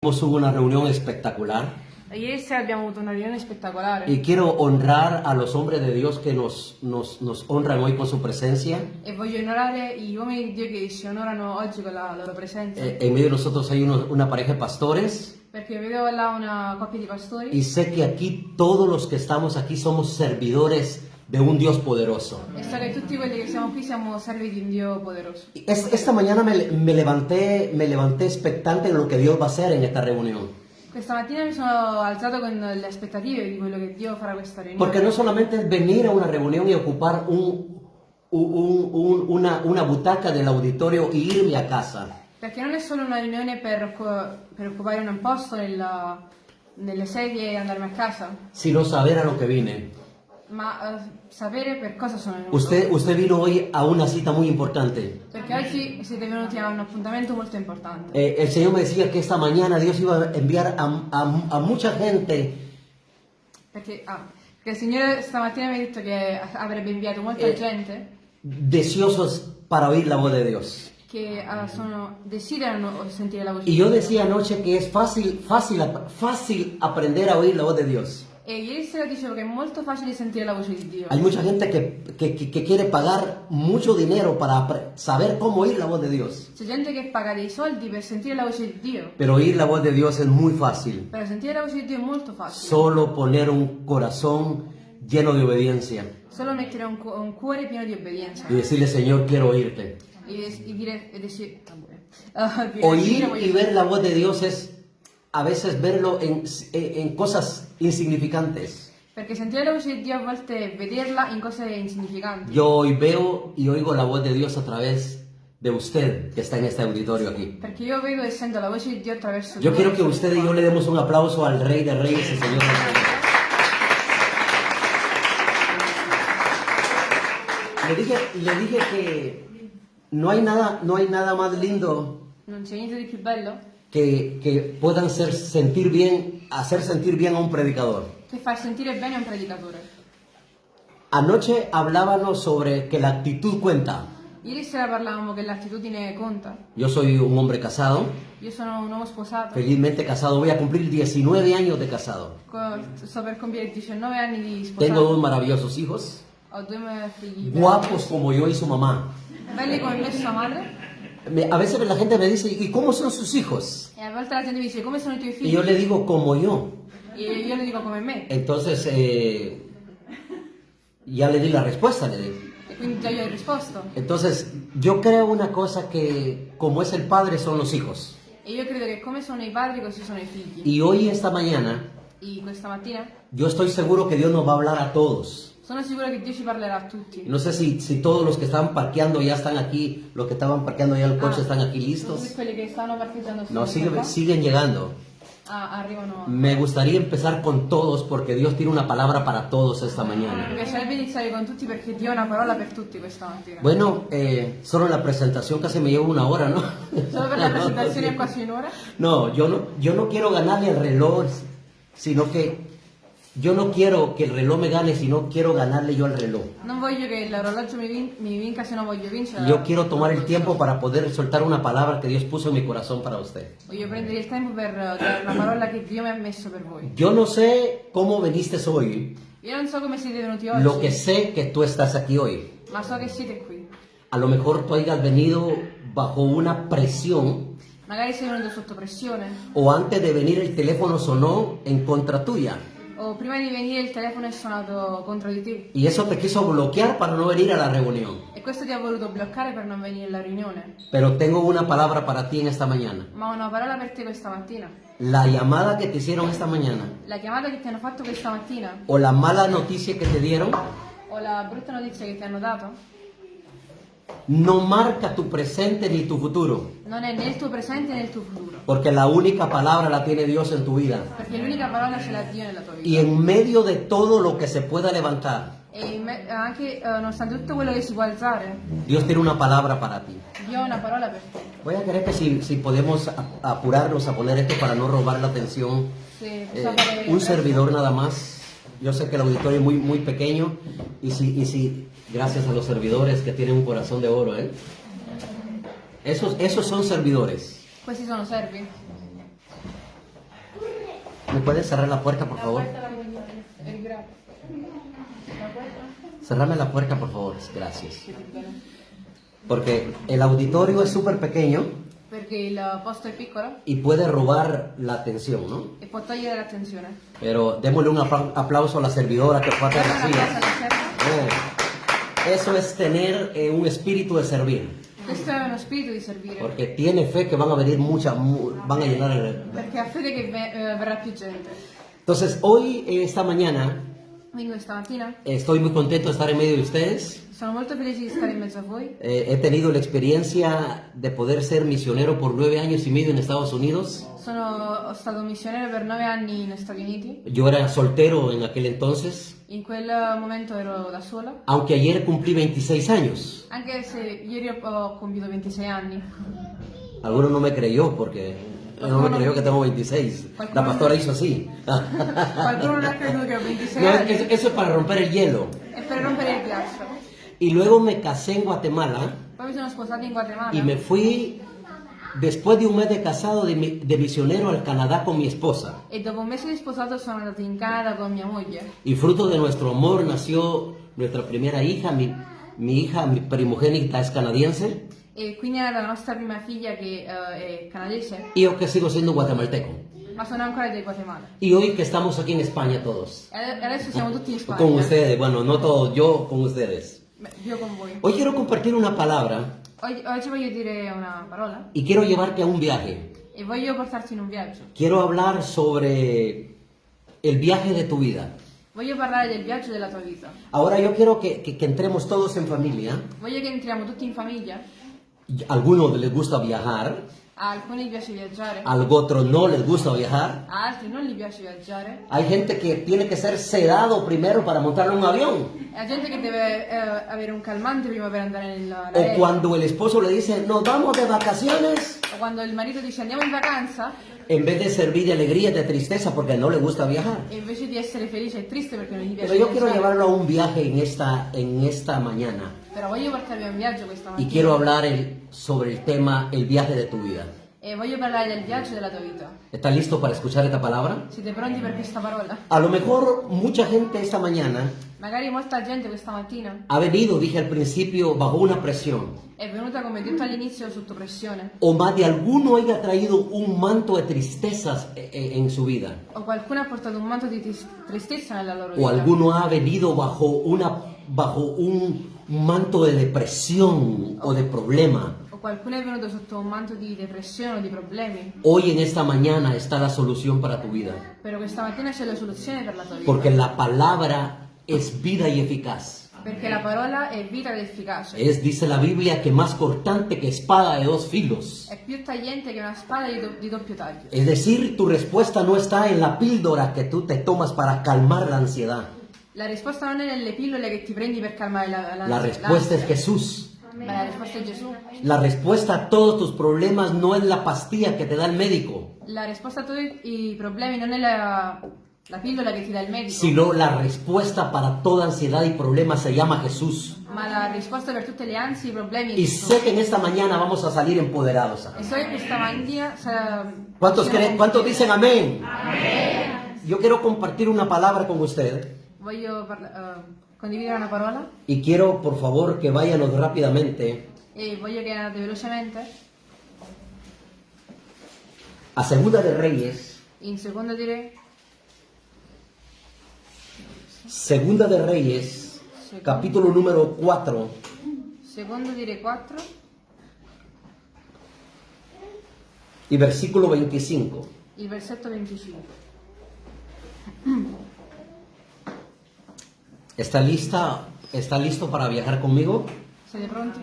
Hubo una reunión espectacular Ieri sera abbiamo avuto una riunione spettacolare y quiero honrar a los hombres de Dios que nos, nos, nos honran hoy con su presencia. e voglio onorare gli uomini di Dio che ci onorano oggi con la loro presenza. Eh, en medio de nosotros hay uno- una pareja de pastores Perché vedo là una coppia di pastori y sé que aquí todos los que estamos aquí somos servidores de un Dios poderoso. e che che es- esta mañana me, me levanté, me levanté expectante en lo que Dios va a hacer en esta reunión. Questa mattina mi sono alzato con le aspettative di quello che Dio farà questa riunione. Porque no solamente es venir a una reunión y ocupar un, un- un- una, una butaca del auditorio y irme a casa. Perché non è solo una riunione per, per occupare un posto nella- nelle sedie e andarmi a casa, sino saber a lo que vine. Ma eh, sapere per cosa sono venuto. Usted, usted vino hoy a una cita muy importante. Perché oggi siete venuti a un appuntamento molto importante. Eh, el Señor me decía que esta mañana Dios iba a enviar a, a- a mucha gente Perché, ah, perché il Signore stamattina mi ha detto che avrebbe inviato molta Eh. gente deseosos para oír la voz de Dios. che ah, sono, desiderano sentire la voce Y di yo Dio. decía anoche que es fácil, fácil, fácil aprender a oír la voz de Dios. E ieri sera dicevo che è molto facile sentire la voce di Dio. Hay mucha gente que, que- que- que quiere pagar mucho dinero para apre- saber cómo oír la voz de Dios. C'è gente che paga dei soldi per sentire la voce di Dio. Pero oír la voz de Dios es muy fácil. Per sentire la voce di Dio è molto facile. Solo poner un corazón lleno de obediencia Solo mettere un, cu- un cuore pieno di obbedienza. y decirle, Señor, quiero oírte. E, des- e dire... E ah, dire- Oír voglio- y ver la voz de Dios es a veces verlo en, en cosas insignificantes. Perché sentire la voce di Dio a volte vederla in cose insignificanti. Yo hoy veo y oigo la voz de Dios a través de usted que está en este auditorio aquí. Perché io vedo e sento la voce di Dio attraverso Yo quiero que usted y yo le demos un aplauso al Rey de Reyes y Señor de Reyes. Le dije, le dije que no hay nada, no hay nada más lindo Non c'è niente di più bello que, que puedan ser, sentir bien, hacer sentir bien a un predicador. che far sentire bene un predicatore. Anoche hablábamos sobre que la actitud cuenta. Ieri sera parlavamo che l'attitudine conta. Yo soy un hombre casado, Io sono un uomo sposato, felizmente casado, voy a cumplir 19 años de casado. sto per compiere 19 anni di Tengo dos sposato. maravillosos hijos, Ho due figli guapos como yo y su mamá. belli come me e sua madre. Me- a veces la gente me dice, ¿y cómo son sus hijos? E a volte la gente mi dice come sono i tuoi Y yo le digo, como yo. E io le dico come me. Entonces, eh, ya le di la respuesta, le di. Entonces, yo creo una cosa que como es el padre son los hijos. E io credo che come sono i padri così sono i figli. Y hoy, esta mañana, E questa mattina yo estoy seguro que Dios nos va a hablar a todos. Sono sicura che Dio ci parlerà a tutti. No sé si, si todos los que estaban parqueando ya están aquí, los que estaban parqueando ya el coche Ah, están aquí Tutti listos. quelli che stanno parcheggiando No, sul sigue- qua, siguen llegando. ah, arrivano. Me gustaría empezar con todos porque Dios tiene una palabra para todos esta Mi mañana. piacerebbe iniziare con tutti perché Dio ha una parola per tutti questa mattina. Bueno, eh, solo la presentación casi me lleva una hora, ¿no? Solo per la presentazione è quasi un'ora. No, yo no, yo no quiero ganarle el reloj, sino que yo no quiero que el reloj me gane, sino quiero ganarle yo al reloj. Non voglio che l'orologio mi, vin- mi vinca voglio vincere. Yo quiero tomar el tiempo para poder soltar una palabra que Dios puso en mi corazón para usted. Voglio prendere il tempo per dare una parola che Dio mi ha messo per voi. Yo no sé cómo veniste hoy, Io non so come siete venuti oggi, lo que sé que tú estás aquí hoy. ma so che siete qui. A lo mejor tú hayas venido bajo una presión Magari sei venuto sotto pressione, o antes de venir el teléfono sonó en contra tuya. O prima di venire il telefono è suonato contro di te. Y eso te quiso bloquear para no venir a la reunión. E questo ti ha voluto bloccare per non venire alla riunione. Pero tengo una palabra para ti en esta mañana. Ma ho una parola per te questa mattina. La llamada que te hicieron esta mañana La chiamata che ti hanno fatto questa mattina, o la mala noticia que te dieron o la brutta notizia che ti hanno dato, no marca tu presente ni tu futuro. non è né il tuo presente né il tuo futuro. Porque la única palabra la tiene Dios en tu vida. Perché l'unica parola ce l'ha Dio nella tua vita. Y en medio de todo lo que se pueda levantar, E in me- anche eh, nonostante tutto quello che si può alzare, Dios tiene una palabra para ti. Dio ha una parola per te. Voy a querer que si, si podemos apurarnos a poner esto para no robar la atención. Se Eh, un servidor nada más. Yo sé que el auditorio es muy, muy pequeño y si, y si, gracias a los servidores que tienen un corazón de oro, ¿eh? Esos, esos son servidores. Questi sono servi. ¿Me puedes cerrar la puerta, por favor? Cerrame la puerta, por favor. Gracias. Porque el auditorio es súper pequeño Perché il posto è piccolo y puede robar la atención, ¿no? e può togliere l'attenzione. Pero démosle un apla- aplauso a la servidora que fue a hacer Dare las Eso es tener eh, un espíritu de servir. Questo è uno spirito di servire. Porque tiene fe que van a venir muchas, mu- van a llenar el... Perché ha fede che ve- eh, verrà più gente. Entonces, hoy, eh, esta mañana, Quindi questa mattina estoy muy contento de estar en medio de ustedes. Sono molto felice di stare in mezzo a voi. Eh, he tenido la experiencia de poder ser misionero por nueve años y medio en Estados Unidos. Sono stato missionario per nove anni negli Stati Uniti. Yo era soltero en aquel entonces, In quel momento ero da sola. aunque ayer cumplí 26 años. Anche se ieri ho- compiuto 26 anni. Alguno no me creyó porque no me creyó que tengo 26. La pastora hizo así. Qualcuno non ha creduto che ho 26 No, anni. es- eso es para romper el hielo. È per rompere il ghiaccio. Y luego me casé en Guatemala mi y me fui después de un mes de casado de, mi- de misionero al Canadá con mi esposa. E dopo un mese di sposato sono andato in Canada con mia moglie. Y fruto de nuestro amor nació nuestra primera hija, mi, mi hija, mi primogénita es canadiense, E quindi è nata la nostra prima figlia che eh, è canadese, y yo que sigo siendo guatemalteco. ma sono ancora Guatemala. Y hoy que estamos aquí en España todos, E ade- adesso siamo tutti in Spagna. con ustedes, bueno, no todos, yo con ustedes. Beh, Io con voi. Hoy quiero compartir una palabra Oggi, oggi voglio dire una parola y quiero llevarte a un viaje. e voglio portarti in un viaggio. Quiero hablar sobre el viaje de tu vida. Voglio parlare del viaggio della tua vita. Ahora yo quiero que, que- que entremos todos en familia. Voglio che entriamo tutti in famiglia. Algunos les gusta viajar, A alcuni piace viaggiare, a otros no les gusta viajar. a altri non gli piace viaggiare. Hay gente que tiene que ser sedado primero para montar un avión. È gente che deve eh, avere un calmante prima per andare O nell'aereo. cuando el esposo le dice, nos vamos de vacaciones, O quando il marito dice andiamo in vacanza en vez de servir de alegría, de tristeza, porque no le gusta viajar. e invece di essere felice è triste perché non gli piace Pero yo quiero llevarlo a un viaje en esta, en esta mañana. Però voglio portarvi a un viaggio questa Y mattina. quiero hablar el- sobre el tema, el viaje de tu vida. E voglio parlare del viaggio della tua vita. ¿Estás listo para escuchar esta palabra? Siete pronti per questa parola? A lo mejor mucha gente esta mañana Magari molta gente questa mattina ha venido, dije al principio, bajo una presión. è venuta, come detto all'inizio, sotto pressione. O más de alguno haya traído un manto de tristezas eh, eh, en su vida. O qualcuno ha portato un manto di tris- tristezza nella loro O vita. alguno ha venido bajo, una, bajo un manto de depresión o de problema. Un. Hoy en esta mañana está la solución para tu vida. Però questa mattina c'è la soluzione per la tua vita. Porque la palabra es vida y eficaz. La efficace. Es, dice la Biblia, que más cortante que espada de dos filos. Più tagliente una doppio taglio. Es decir, tu respuesta no está en la píldora que tú te tomas para calmar la ansiedad. La risposta non è nelle pillole che ti prendi per calmare la, la, La respuesta es. Jesús. La risposta è Gesù. La respuesta a todos tus problemas no es la pastilla que te da el médico, La risposta a tutti i problemi non è la, la pillola che ti dà il medico, sino la respuesta para toda ansiedad y problema se llama Jesús. ma la risposta per tutte le ansie, i problemi è Y sé que en esta mañana vamos a salir empoderados. ¿Cuántos, creen, ¿cuántos dicen amén? Yo quiero compartir una palabra con usted Voglio parla- eh, condividere una parola. Y quiero por favor que váyanos rápidamente e voglio che andate velocemente a Segunda de Reyes, in secondo di Re, Segunda de Reyes, capítulo número 4, secondo di Re 4 y versículo 25. il versetto 25. ¿Está lista? ¿Está listo para viajar conmigo? Siete pronti?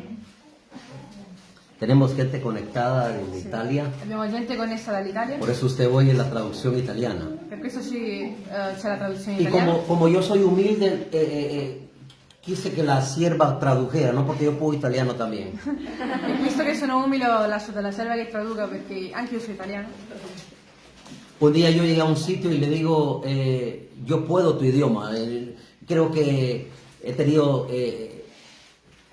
Tenemos gente conectada desde Italia, Abbiamo gente connessa dall'Italia, por eso usted oye la traducción italiana. questo ci, eh, c'è la traduzione Y italiana. como, como yo soy humilde, eh, eh, eh, quise que la sierva tradujera, ¿no? Porque yo puedo italiano también. E visto che sono umile ho lasciato la serva che traduca perché anche io sono italiano. Un día yo llegué a un sitio y le digo, eh, yo puedo tu idioma. Creo que he tenido... eh,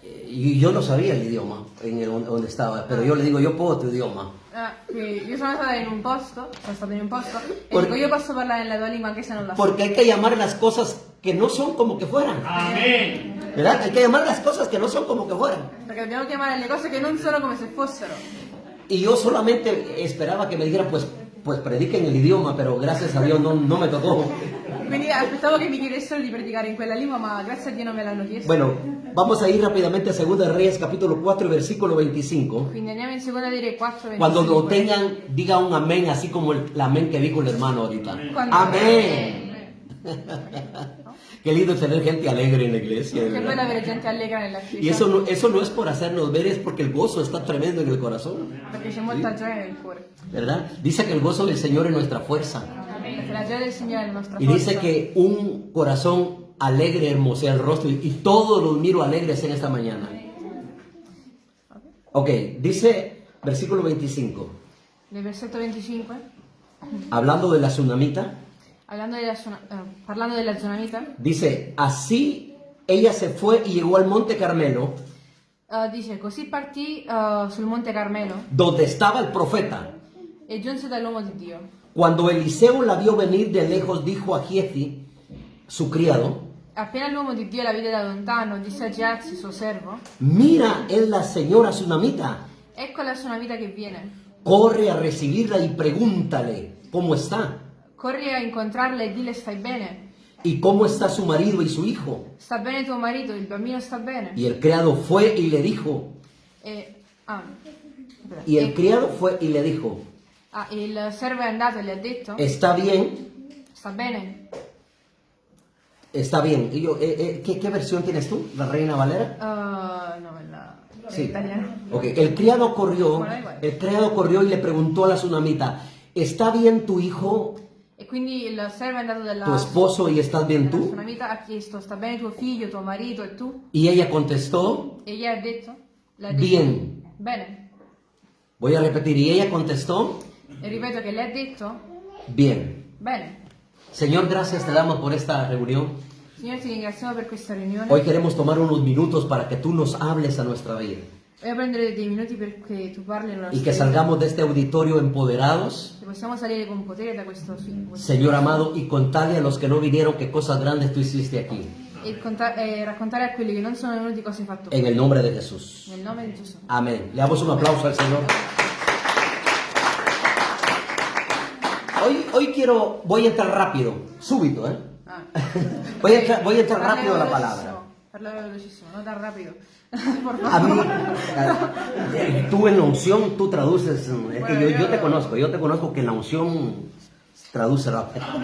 eh, y yo no sabía el idioma en el, donde estaba, pero yo le digo, yo puedo tu idioma. Ah, che io sono stata in un posto, sono stata in un posto e Por- dico io posso parlare nella tua lingua anche se non la so. Porque hay que llamar las cosas que no son como que fueran. Amén. ¿Verdad? Hay que llamar las cosas que no son como que fueran. Perché dobbiamo chiamare le cose che non sono come se fossero. Y yo solamente esperaba que me dijeran, pues, pues prediquen el idioma, pero gracias a Dios no, no me tocó. Quindi aspettavo che mi chiedessero di predicare in quella lingua, ma grazie a Dio non me l'hanno chiesto. Bueno, vamos a ir rápidamente a 2 de Reyes capítulo 4 versículo 25. Quindi andiamo in seconda di Re 4, Cuando lo 25. tengan, diga un amén, así como el, el amén que dijo el hermano ahorita. Cuando- Amén. Qué lindo tener gente alegre en la iglesia. verdad. bello avere gente allegra nella chiesa. Y eso no, eso no es por hacernos ver, es porque el gozo está tremendo en el corazón. Gioia nel cuore. ¿Verdad? Dice que el gozo del Señor es nuestra fuerza. La del la Y dice que un corazón alegre hermosea el rostro. Y, y todos los miro alegres en esta mañana. Ok, dice versículo 25. Nel versetto 25, Hablando de la tsunamita, hablando della, zona- eh, parlando della zonamita, dice, así ella se fue y llegó al monte Carmelo, eh, dice così partì eh, sul monte Carmelo donde estaba el profeta. e giunse dall'uomo di Dio. Cuando Eliseo la vio venir de lejos, dijo a Giezi, su criado, Appena l'uomo di Dio la vide da lontano, disse a Giazi, suo servo, mira, es la señora tsunamita. ecco la zonamita che viene. Corre a recibirla y pregúntale cómo está Corri a incontrarla e dile stai bene. y cómo está su marido y su hijo. Sta bene tuo marito, il bambino sta bene. Y el criado fue y le dijo, E, ah, y el criado fue y le dijo, ah, il servo è andato e le ha detto, está bien, sta bene. está bien. Y yo, eh, eh, ¿qué, qué versión tienes tú? ¿La Reina Valera? Uh, no, la è Sí. italiano. Ok, el criado corrió, Bueno, el criado corrió y le preguntó a la tsunamita, ¿está bien tu hijo, E quindi il servo è andato dalla, tu esposo y estás bien tú? tsunamita, ha chiesto, sta bene tuo figlio, tuo marito e tu? Y ella contestó, E gli ha detto, detto, bien. Bene. Voy a repetir, y ella contestó, E ripeto che le ha detto, bien. bene. Señor, gracias te damos por esta reunión. Signore, ti ringraziamo per questa riunione. Hoy queremos tomar unos minutos para que tú nos hables a nuestra vida Voglio prendere dei minuti perché tu parli nella y que salgamos de este auditorio empoderados, Che possiamo salire con potere da questo film. Señor amado, y contarle a los que no vinieron qué cosas grandes tú hiciste aquí. E, conta- e raccontare a quelli che non sono venuti cosa hai fatto. En el nombre de Jesús. Nel nome di Gesù. Amén. Le damos un aplauso al Señor. Hoy, quiero, voy a entrar rápido, súbito, ¿eh? Ah. Voy a entrar, voy a entrar rápido a la palabra. Parla velocissimo, non tan rapido. Por A mí, favor. eh, tú en la unción, tú traduces, es que Bueno, yo, yo- yo te conozco, yo te conozco que en la unción traduce rápido.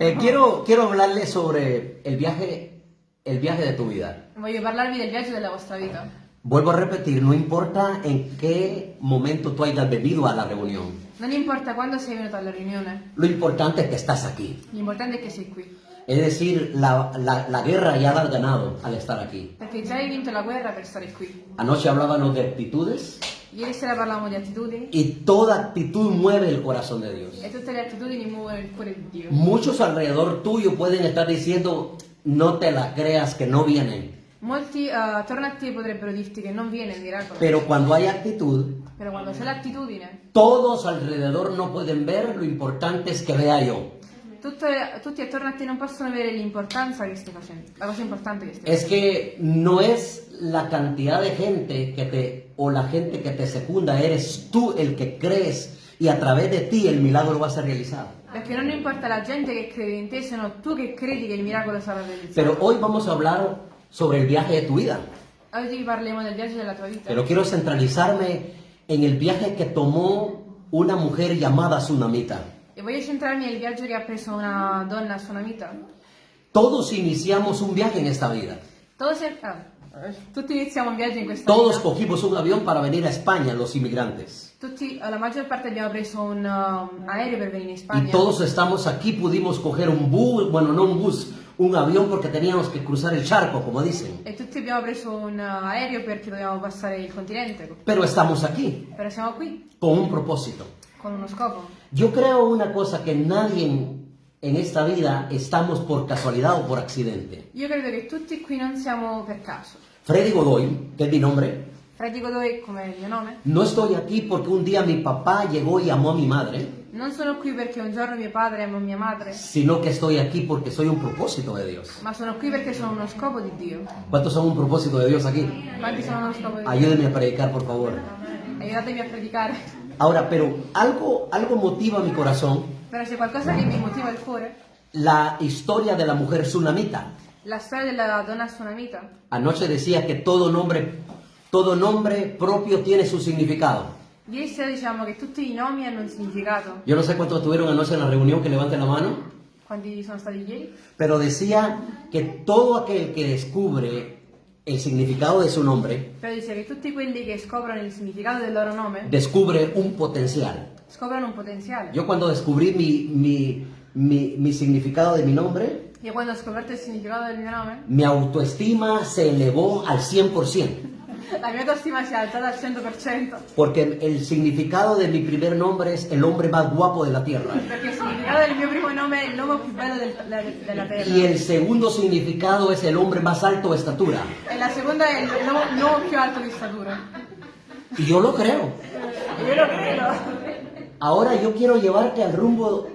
Eh, quiero, quiero hablarle sobre el viaje, el viaje de tu vida. Voglio parlarvi del viaggio della vostra vita. Vuelvo a repetir, no importa en qué momento tú hayas venido a la reunión, Non importa quando sei venuto alla riunione, lo importante es que estás aquí. l'importante è che sei qui. Es decir, la, la- la guerra ya la has ganado al estar aquí. Perché già hai vinto la guerra per stare qui. Anoche hablábamos de actitudes Ieri sera parlavamo di attitudini y toda actitud mueve el corazón de Dios. e tutte le attitudini muovono il cuore di Dio. Muchos alrededor tuyo pueden estar diciendo, no te la creas que no vienen. Molti eh, attorno a te potrebbero dirti che non viene il miracolo, Pero cuando hay actitud, però quando c'è l'attitudine, todos alrededor no pueden ver, lo importante es que vea yo. tutte- tutti attorno a te non possono avere l'importanza che stai facendo, la cosa importante che stai Es que no es la cantidad de gente que te, o la gente que te secunda, eres tú el que crees y a través de ti el milagro va a ser realizado. Perché non importa la gente che crede in te, sono tu che credi che il miracolo sarà realizzato. Pero hoy vamos a hablar sobre el viaje de tu vida. Pero quiero centralizarme en el viaje que tomó una mujer llamada Tsunamita. E voglio centrarmi nel viaggio che ha preso una donna sunamita. Todos iniciamos un viaje en esta vida. Todos, tutti iniziamo un viaggio in questa Todos vita. cogimos un avión para venir a España, los inmigrantes. Tutti, la maggior parte abbiamo preso un um, aereo per venire in Y Spagna. todos estamos aquí, pudimos coger un bus, bueno, no un bus, un avión porque teníamos que cruzar el charco, como dicen. E tutti abbiamo preso un aereo perché dovevamo passare il continente. Pero estamos aquí, Però siamo qui con un propósito. con uno scopo. Yo creo una cosa, que nadie en, esta vida estamos por casualidad o por accidente. Io credo che tutti qui non siamo per caso. Freddy Godoy, que es mi nombre, Freddy Godoy come il mio nome. No estoy aquí porque un día mi papá llegó y amó a mi madre, Non sono qui perché un giorno mio padre amò mia madre, sino que estoy aquí porque soy un propósito de Dios. ma sono qui perché sono uno scopo di Dio. ¿Cuántos son un propósito de Dios aquí? Quanti sono uno scopo di Dio? Ayúdenme a predicar, por favor. Aiutatemi a predicare. Ahora, pero algo, algo motiva mi corazón, Però c'è qualcosa che mi motiva il cuore. la historia de la mujer tsunamita. La storia della donna tsunamita. Anoche decía que todo nombre, todo nombre propio tiene su significado. Sera diciamo che tutti i nomi hanno un significato. Yo no sé cuántos estuvieron anoche en la reunión, que levanten la mano. Quanti sono stati ieri? Pero decía que todo aquel que descubre el significado de su nombre, Però dice che tutti quelli che scoprono il significato del loro nome descubre un potencial. scoprono un potenziale. Yo cuando descubrí mi, mi, mi, mi significado de mi nombre, Io quando ho scoperto il significato del mio nome, mi autoestima se elevó al 100%. La mia autostima si è alzata al 100%. Porque el significado de mi primer nombre es el hombre más guapo de la tierra. Perché il significato del mio primo nome è l'uomo più bello del- del- della terra. Y el segundo significado es el hombre más alto de estatura. E la seconda è l'uomo più alto di statura. Y yo lo creo. Io lo credo. Ahora yo quiero llevarte al rumbo,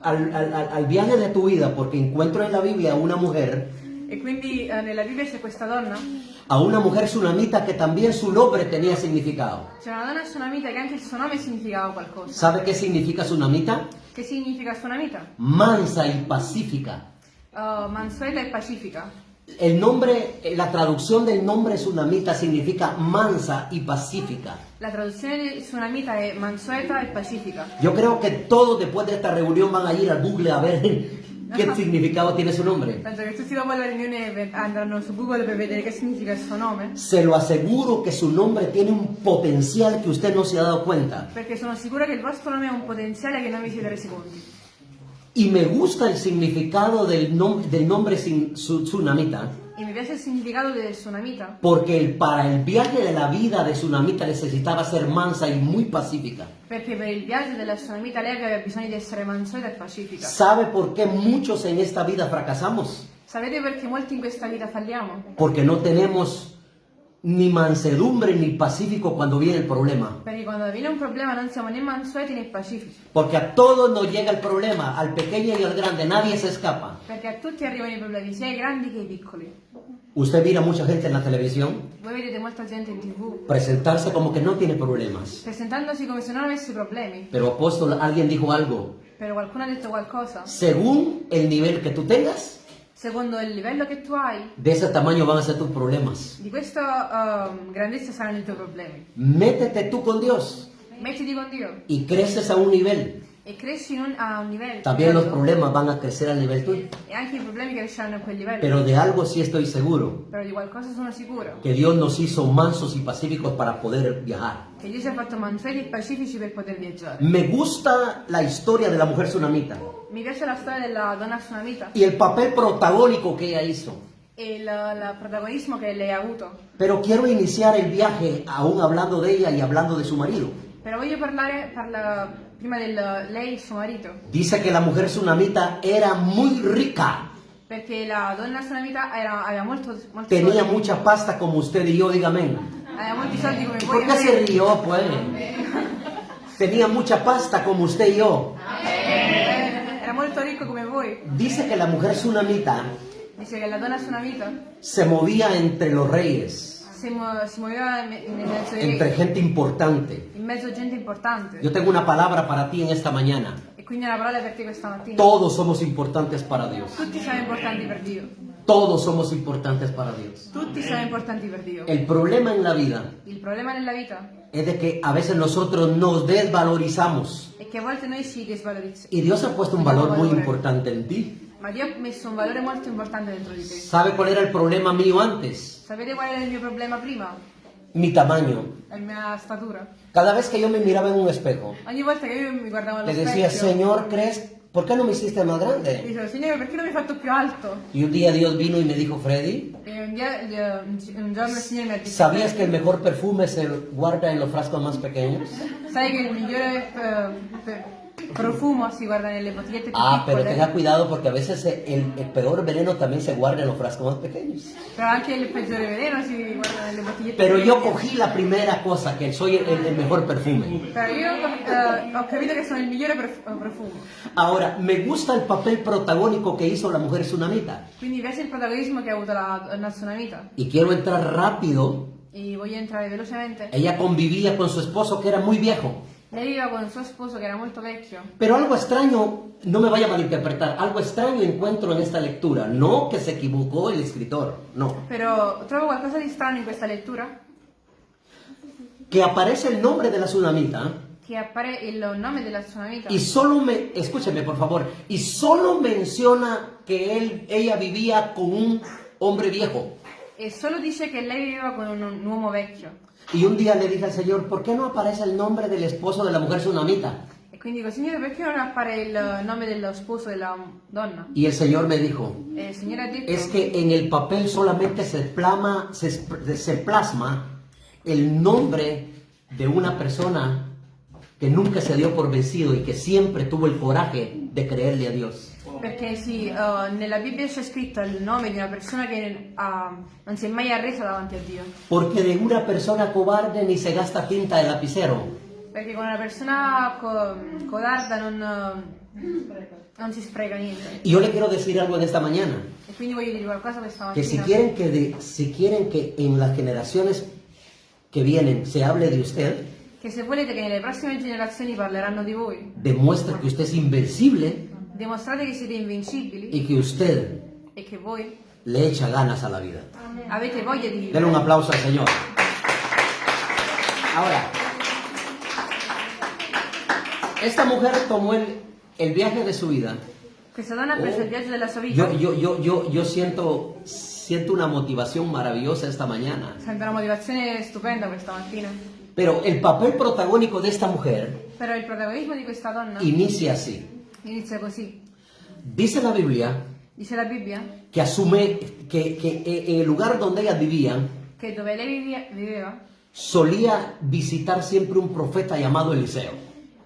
al, al- al- viaje de tu vida, porque encuentro en la Biblia una mujer, E quindi eh, nella Bibbia c'è questa donna, a una mujer tsunamita que también su nombre tenía significado. c'è una donna tsunamita che anche il suo nome significava qualcosa. ¿Sabe qué significa tsunamita? Che significa tsunamita? Mansa y pacífica. Uh, mansueta e pacifica. El nombre, la traducción del nombre tsunamita significa mansa y pacífica. La traduzione di tsunamita è mansueta e pacifica. Yo creo que todos después de esta reunión van a ir al Google a ver qué significado tiene su nombre. Penso che tutti dopo la riunione andranno su Google per vedere che significa il suo nome. Se lo aseguro que su nombre tiene un potencial que usted no se ha dado cuenta. Perché sono sicura che il vostro nome ha un potenziale che non vi siete resi conti. Y me gusta el significado del, nom- del nombre sin- su- tsunamita, E mi piace il significato del tsunamita porque el- para el viaje de la vida de tsunamita necesitaba ser mansa y muy pacífica. perché per il viaggio della tsunamita lei aveva bisogno di essere mansueta e pacifica. ¿Sabe por qué muchos en esta vida fracasamos? Sapete perché molti in questa vita falliamo? Porque no tenemos ni mansedumbre ni pacífico cuando viene el problema. Perché quando viene un problema non siamo né mansueti né pacifici. Porque a todos nos llega el problema, al pequeño y al grande, nadie se escapa. Perché a tutti arrivano i problemi, sia ai grandi che ai piccoli. Usted mira mucha gente en la televisión Voi vedete molta gente in tv presentarse como que no tiene problemas. presentandosi come se non avesse problemi. Pero apóstol, alguien dijo algo. Però qualcuno ha detto qualcosa. Según el nivel que tú tengas, Secondo il livello che tu hai, de ese tamaño van a ser tus problemas. di questa ehm, grandezza saranno i tuoi problemi. Métete tú con Dios Mettiti con Dio y creces a un nivel. e cresci in un- a un livello. También los alto, problemas van a crecer al nivel tuyo. E anche i problemi cresceranno a quel livello. Pero de algo sí estoy seguro, Però di qualcosa sono sicuro. que Dios nos hizo mansos y pacíficos para poder viajar. Che Dio ci ha fatto mansueti e pacifici per poter viaggiare. Me gusta la historia de la mujer tsunamita Mi piace la storia della donna tsunamita y el papel protagónico que ella hizo. e il, il protagonismo che lei ha avuto. Pero quiero iniciar el viaje aún hablando de ella y hablando de su marido. Però voglio parlare parla, prima del lei e suo marito. Dice que la mujer tsunamita era muy rica, Perché la donna tsunamita era, aveva molto, molti tenía soldi. mucha pasta como usted y yo, dígame. Aveva molti soldi come ¿Y voi. por qué se rió, pues? Tenía mucha pasta como usted y yo. Era molto ricco come voi. Dice que la mujer tsunamita Dice che la donna tsunamita se movía entre los reyes, me- mezzo di entre gente importante. in mezzo a gente importante. Yo tengo una palabra para ti en esta mañana. Quindi una parola per te questa mattina. Todos somos importantes para Dios. Tutti siamo importanti per Dio. Todos somos importantes para Dios. Tutti siamo importanti per Dio. El problema en la vida Il problema nella vita es de que a veces nosotros nos desvalorizamos. è che a volte noi ci desvalorizziamo. Y Dios ha puesto un valor muy importante en ti. Ma Dio ha messo un valore molto importante dentro di te. ¿Sabe cuál era el problema mío antes? Sapete qual era il mio problema prima? Mi tamaño. La mia statura. Cada vez que yo me miraba en un espejo, Ogni volta che io mi guardavo le decía, Señor, ¿crees? ¿Por qué no me hiciste más grande? dicevo, Signore, perché non mi hai fatto più alto? Y un día Dios vino y me dijo, Freddy, un, dia- gli- un giorno il Signore mi ¿sabías que el mejor perfume se guarda en los frascos más pequeños? sai che il migliore... eh, per- profumo si guarda nelle bottigliette più Ah, pero tenga cuidado porque a veces el, el peor veneno también se guarda en los frascos más pequeños. però anche il peggiore veleno si guarda nelle bottigliette Pero più yo cogí la primera cosa, que soy el, el mejor perfume. Però io eh, che sono il migliore prof- eh, profumo. Ahora, me gusta el papel protagónico que hizo la mujer tsunamita. Quindi piace il protagonismo che ha avuto la donna tsunamita. Y quiero entrar rápido. E voglio entrare velocemente. Ella convivía con su esposo que era muy viejo. Lei viveva con il suo sposo che era molto vecchio. Pero algo extraño, no me vaya a malinterpretar, algo extraño encuentro en esta lectura. No que se equivocó el escritor, no. Però trovo qualcosa di strano in questa lettura. Que aparece el nombre de la tsunamita Che appare il nome della tsunamita. y solo me, escúcheme por favor, y solo menciona que él, ella vivía con un hombre viejo. E solo dice che lei viveva con un, un uomo vecchio. Y un día le dije al Señor, ¿por qué no aparece el nombre del esposo de la mujer tsunamita? E quindi dico, Signore, perché non appare il nome dello sposo della donna? Y el Señor me dijo, E il Signore ha detto es que en el papel solamente se, plama, se, esp- se plasma el nombre de una persona que nunca se dio por vencido y que siempre tuvo el coraje de creerle a Dios. Perché sì, eh, nella Bibbia c'è scritto il nome di una persona che ha- non si è mai arresa davanti a Dio. Porque de una persona cobarde ni se gasta tinta de lapicero. Perché con una persona co- codarda non, eh, non si spreca niente. Y yo le quiero decir algo en esta mañana, E quindi voglio dire qualcosa questa que si mattina. quieren que, de- si quieren que en las generaciones que vienen se hable de usted, Che se volete che nelle prossime generazioni parleranno di voi, demuestre que usted es invencible dimostrate che siete invincibili y que usted e che voi le echa ganas a la vida. avete voglia di Denle un vivere. aplauso al Señor. Ahora, esta mujer tomó el, el viaje de su vida. Questa donna ha preso il viaggio della sua vita. Yo, yo, yo, yo, yo siento, siento una motivación maravillosa esta mañana. Sento una motivazione stupenda questa mattina. Pero el papel protagónico de esta mujer Però il protagonismo di questa donna inicia así. Inizia così. Dice la Biblia Dice la Bibbia que asume que, que en el lugar donde ella vivía che dove lei vivia- viveva solía visitar siempre un profeta llamado Eliseo.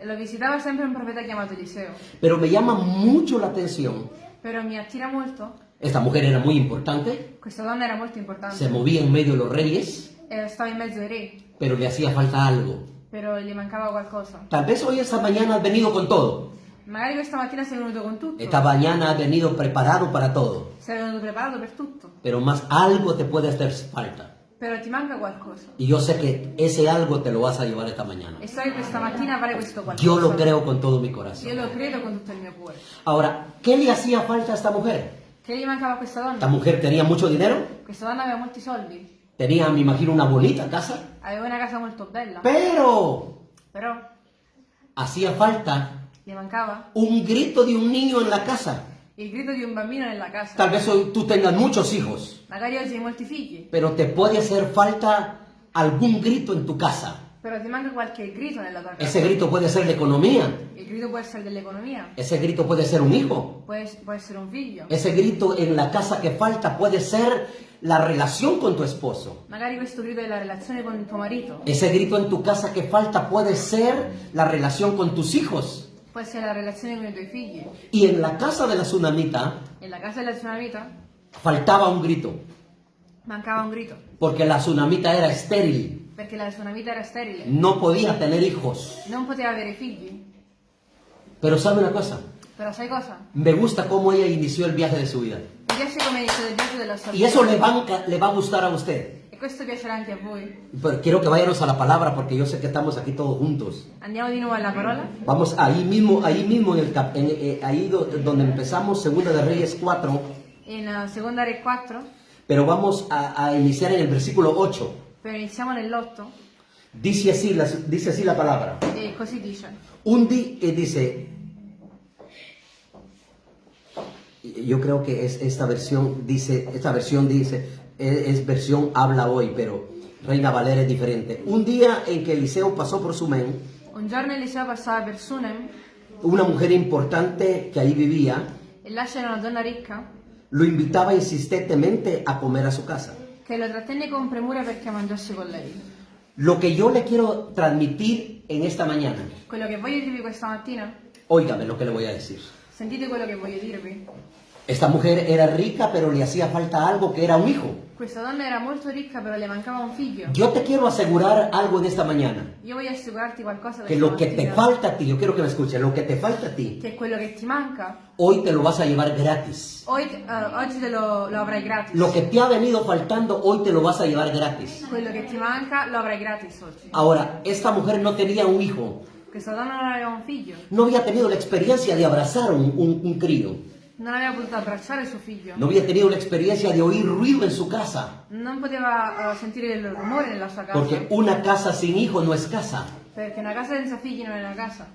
lo visitava sempre un profeta chiamato Eliseo. Pero me llama mucho la atención, Però mi attira molto, esta mujer era muy importante, questa donna era molto se importante, movía en medio de los reyes, e stava in mezzo ai re, pero le hacía falta algo. però gli mancava qualcosa. Tal vez hoy esta mañana has venido con todo, Magari questa mattina sei venuto con tutto, esta mañana has venido preparado para todo, sei venuto preparato per tutto, pero más algo te puede hacer falta. però ti manca qualcosa. Y yo sé que ese algo te lo vas a llevar esta mañana. E so che questa mattina avrai questo qualcosa. Yo lo creo con todo mi Io corazón. lo credo con tutto il mio cuore. Ahora, ¿qué le hacía falta a esta mujer? Che gli mancava a questa Esta donna? mujer tenía mucho dinero, Questa donna aveva molti soldi, tenía, me imagino, una bonita casa, aveva una casa molto bella, pero però hacía falta gli mancava un grito de un niño en la casa. il grido di un bambino nella casa. Tal vez hoy tú tengas muchos hijos, Magari oggi hai molti figli, pero te puede hacer falta algún grito en tu casa. però ti manca qualche grido nella tua casa. Ese grito puede ser de economía, Il grido può essere dell'economia, ese grito puede ser un hijo, può, può essere un figlio. ese grito en la casa que falta puede ser la relación con tu esposo. Magari questo grido è la relazione con tuo marito, Ese grito en tu casa que falta puede ser la relación con tus hijos. Può essere la relazione con i tuoi figli. Y en la casa de la tsunamita Nella casa della tsunamita faltaba un grito, mancava un grido, porque la tsunamita era estéril, perché la tsunamita era sterile, no podía tener hijos. non poteva avere figli. Pero sabe una cosa, Però sai cosa? me gusta cómo ella inició el viaje de su vida. Y eso le va, le va a gustar a usted. Questo piacerà anche a voi. Pero quiero que vayamos a la palabra porque yo sé que estamos aquí todos juntos. Andiamo di nuovo alla parola. Vamos ahí mismo, ahí mismo, en el cap- en- eh, ahí do- donde empezamos, Segunda de Reyes 4, In uh, seconda Re 4, pero vamos a, a iniciar en el versículo 8. però iniziamo nell'8 Dice así, la, dice así la palabra. e così dice. Un día, dice, yo creo que es esta versión, dice, esta versión dice, es, es versión habla hoy, pero Reina Valera es diferente. Un día en que Eliseo pasó por Sumen, Un giorno Eliseo passava per Sunem una mujer importante que ahí vivía, e là c'era una donna ricca lo invitaba insistentemente a comer a su casa. che lo trattenne con premura perché mangiasse con lei. Lo que yo le quiero transmitir en esta mañana Quello che voglio dirvi questa mattina Óigame lo que le voy a decir. Sentite quello che voglio dirvi. Esta mujer era rica, pero le hacía falta algo que era un hijo. Questa donna era molto ricca, però le mancava un figlio. Yo te quiero asegurar algo en esta mañana. Io voglio assicurarti qualcosa Que lo que te falta a ti, yo quiero que me escuches, lo que te falta a ti, che quello che ti manca, hoy te lo vas a llevar gratis. Hoy, eh, oggi te lo, lo avrai gratis. Lo que te ha venido faltando, hoy te lo vas a llevar gratis. Quello che ti manca lo avrai gratis oggi. Ahora, esta mujer no tenía un hijo, Questa donna non aveva un figlio, no había tenido la experiencia de abrazar un, un- un crío, non aveva potuto abbracciare suo figlio, no había tenido la experiencia de oír ruido en su casa, non poteva eh, sentire il rumore nella sua casa, porque una casa sin hijo no es casa. perché una casa senza figli non è una casa.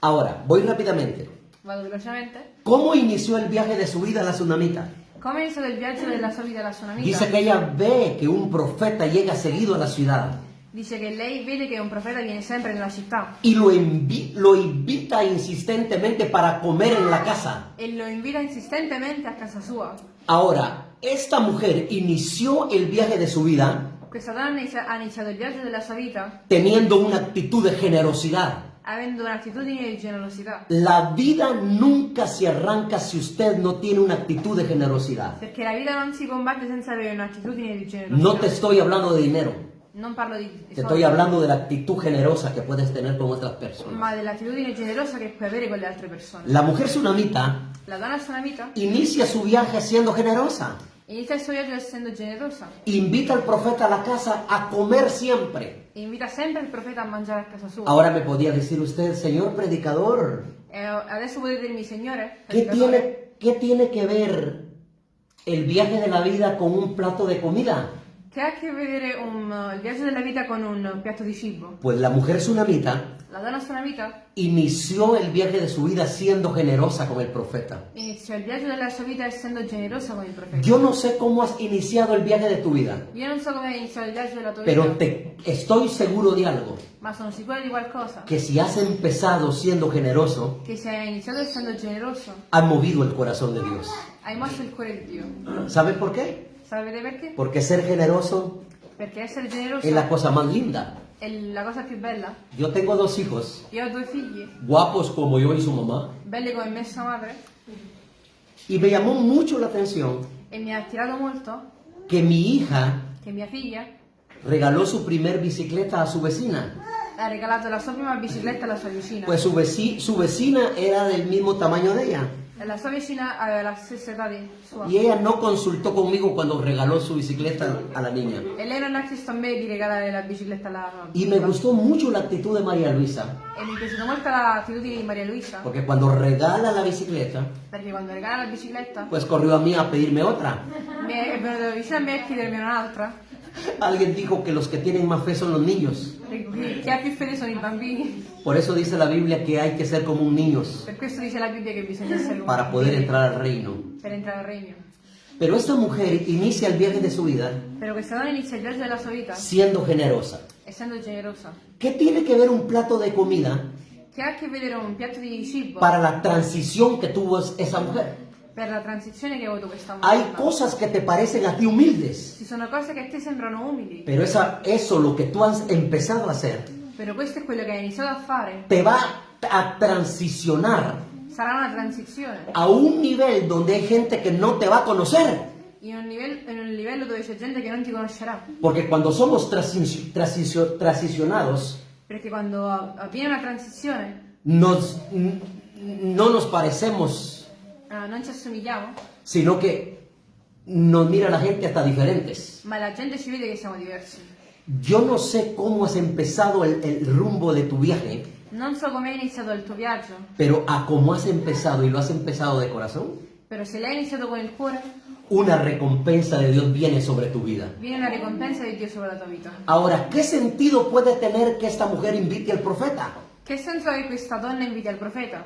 Ahora, voy rápidamente. Vado velocemente. ¿Cómo inició el viaje de su vida la tsunamita? Come è iniziato il viaggio della sua vita alla sua amica? Dice que ella ve que un profeta llega seguido a la ciudad Dice che lei vede che un profeta viene sempre nella città y lo, invi- lo invita insistentemente para comer en la casa. e lo invita insistentemente a casa sua. Ahora, esta mujer inició el viaje de su vida Questa donna ha iniziato il viaggio della sua vita teniendo una actitud de generosidad. avendo un'attitudine di generosità. La vida nunca se arranca si usted no tiene una actitud de generosidad. Perché la vita non si combatte senza avere un'attitudine di generosità. No te estoy hablando de dinero, Non parlo di, soldi, estoy hablando de la actitud generosa que puedes tener con otras personas. ma dell'attitudine generosa che puoi avere con le altre persone. La mujer tsunamita La donna sunamita inicia su viaje siendo generosa. inizia il suo viaggio essendo generosa Invita al profeta a la casa a comer siempre. invita sempre il profeta a mangiare a casa sua. Ahora me podía decir usted, señor predicador, E adesso potete dirmi, Signore, ¿qué tiene, ¿qué tiene que ver el viaje de la vida con un plato de comida? Che ha che vedere un, uh, il viaggio della vita con un piatto di cibo? Pues la mujer tsunamita La donna sunamita inició el viaje de su vida siendo generosa con el profeta. iniziò il viaggio della sua vita essendo generosa con il profeta. Yo no sé cómo has iniciado el viaje de tu vida, Io non so come hai iniziato il viaggio della tua pero vita, te estoy seguro de algo, ma sono sicura di qualcosa. que si has empezado siendo generoso, Che se hai iniziato essendo generoso, has movido el corazón de Dios. hai mosso il cuore di Dio. ¿Sabe por qué? Sapete perché? Porque ser generoso Perché essere generoso es la cosa más linda. è la cosa più bella. Yo tengo dos hijos, Io ho due figli, guapos como yo y su mamá, belli come me e sua madre, y me llamó mucho la atención ha molto que mi hija figlia regaló su primer bicicleta a su vecina. ha regalato la sua prima bicicletta alla sua vicina. Pues su, veci- su vecina era del mismo tamaño de ella. E. Y ella no consultó conmigo cuando regaló su bicicleta a la niña. E bicicletta Y me gustó mucho la actitud de María Luisa, E porque cuando regala la bicicleta, bicicletta pues corrió a mí a pedirme otra. Alguien dijo que los que tienen más fe son los niños. Por eso dice la Biblia que hay que ser como un niño para poder entrar al reino. Pero esta mujer inicia el viaje de su vida siendo generosa. ¿Qué tiene que ver un plato de comida para la transición que tuvo esa mujer? Per la transizione che ha avuto questa Hay donna. cosas que te parecen a ti humildes, Ci sono cose che a te sembrano umili, pero esa, eso, lo que tú has empezado a hacer, però questo è quello che hai iniziato a fare. te va a transicionar Sarà una transizione a un nivel donde hay gente que no te va a conocer. in un, livello, in un livello dove c'è gente che non ti conoscerà. Porque cuando somos transi- transicio- transicionados, Perché quando avviene una transizione nos, n- no nos parecemos, eh, non ci assomigliamo, sino que nos mira la gente hasta diferentes. ma la gente ci vede che siamo diversi. Yo no sé cómo has empezado el, el rumbo de tu viaje, Non so come hai iniziato il tuo viaggio, pero a cómo has empezado y lo has empezado de corazón, però se l'hai iniziato con il cuore, una recompensa de Dios viene sobre tu vida. viene una ricompensa di Dio sopra la tua vita. Ahora, ¿qué sentido puede tener que esta mujer invite al profeta? Che senso ha che questa donna inviti al profeta?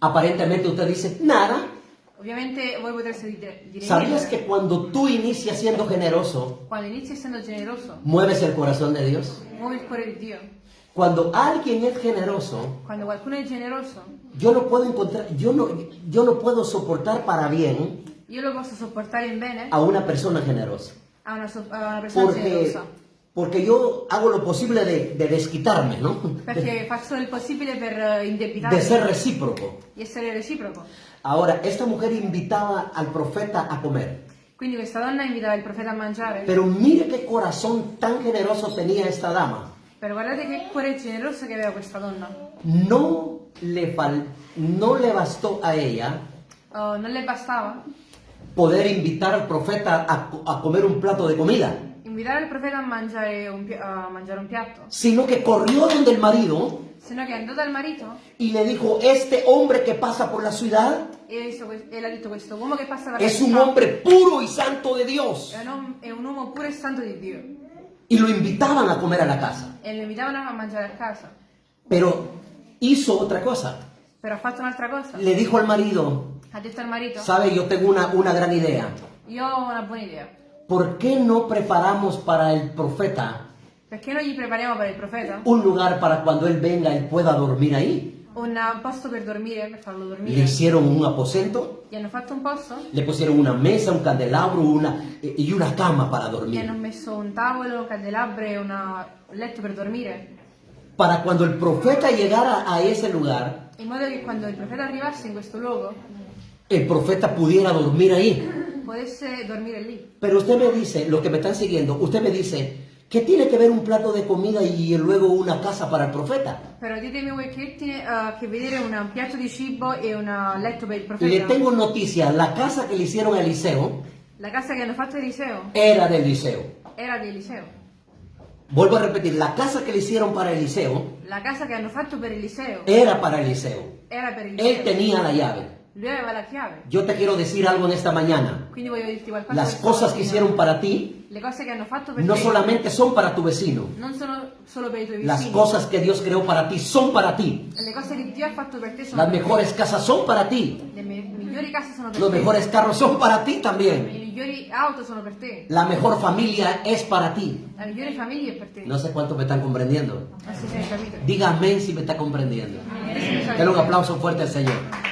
Aparentemente usted dice, nada. Ovviamente voi potreste dire, ¿Sabías que cuando tú inicias siendo generoso, Quando inizi essendo generoso, mueves el corazón de Dios? muovi il cuore di Dio. Cuando alguien es generoso, Quando qualcuno è generoso, yo no puedo encontrar, yo no, yo no puedo soportar para bien io lo posso sopportare in bene a una persona generosa. a una, so- a una persona Porque generosa. Porque yo hago lo posible de, de desquitarme, ¿no? Perché faccio il possibile per eh, De ser recíproco. di essere reciproco. Ahora, esta mujer invitaba al profeta a comer. Quindi questa donna invitava il profeta a mangiare. Pero mire qué corazón tan generoso tenía esta dama. Però guardate che cuore generoso che aveva questa donna. No le, fal- no le bastó a ella Oh, non le bastava poder invitar al profeta a, a comer un plato de comida, invitare il profeta a mangiare un, a mangiare un piatto, sino que corrió donde el marido sino che è andata al marito y le dijo, este hombre que pasa por la ciudad e, ha visto que- e le ha detto questo uomo che passa per es la un città hombre puro y santo de Dios. è un, uomo- è un uomo e santo di Dio. Y lo invitaban a comer a la casa. E lo invitavano a mangiare a casa. Pero hizo otra cosa. Però ha fatto un'altra cosa. Le dijo al marido, Ha detto al marito, sabe, yo tengo una, una gran idea. io ho una buona idea. ¿Por qué no preparamos para el profeta Perché non gli prepariamo per il profeta un lugar para cuando él venga, él pueda dormir ahí? un posto per dormire, per farlo Le dormire? hicieron un aposento, Gli hanno fatto un posto, le pusieron una mesa, un candelabro una, y una cama para gli hanno dormir. messo un tavolo, candelabro e una- un letto per dormire. Para cuando el profeta llegara a ese lugar, In modo che quando il profeta arrivasse in questo luogo el profeta pudiera dormir ahí. potesse dormire lì. Pero usted me dice, lo que me están siguiendo, usted me dice, ¿qué tiene que ver un plato de comida y luego una casa para el profeta? Però ditemi voi che tiene a che vedere un piatto di cibo e un letto per il Le profeta. tengo noticia, la casa que le hicieron a Eliseo La casa che hanno fatto Eliseo era de Eliseo. era di Eliseo. Vuelvo a repetir, la casa que le hicieron para Eliseo La casa che hanno fatto per Eliseo era para Eliseo. era per Él Eliseo. tenía la llave. Yo te quiero decir algo en esta mañana. Las cosas que hicieron para ti no te solamente son para tu vecino. Las cosas que Dios creó para ti son para ti. Las mejores casas son para ti. Los mejores carros son para ti también. La mejor familia es para ti. No sé cuánto me están comprendiendo. Diga amén si me está comprendiendo. Dale un aplauso fuerte al Señor.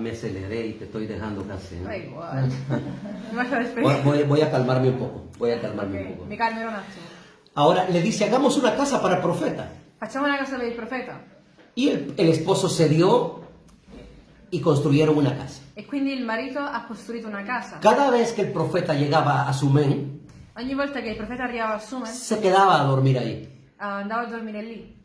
Me aceleré y te estoy dejando casi. ¿no? Lascia Voy, voy- voy a calmarme un poco. Voy a calmarme un Ok, poco. mi un attimo. Ahora le dice, hagamos una casa para el profeta. Facciamo una casa per il profeta. Y el, el esposo cedió y construyeron una casa. E quindi il marito ha costruito una casa. Cada vez que el profeta llegaba a Sumén, Ogni volta che il profeta arrivava a Sumer, se quedaba a dormir ahí. andava a dormire lì.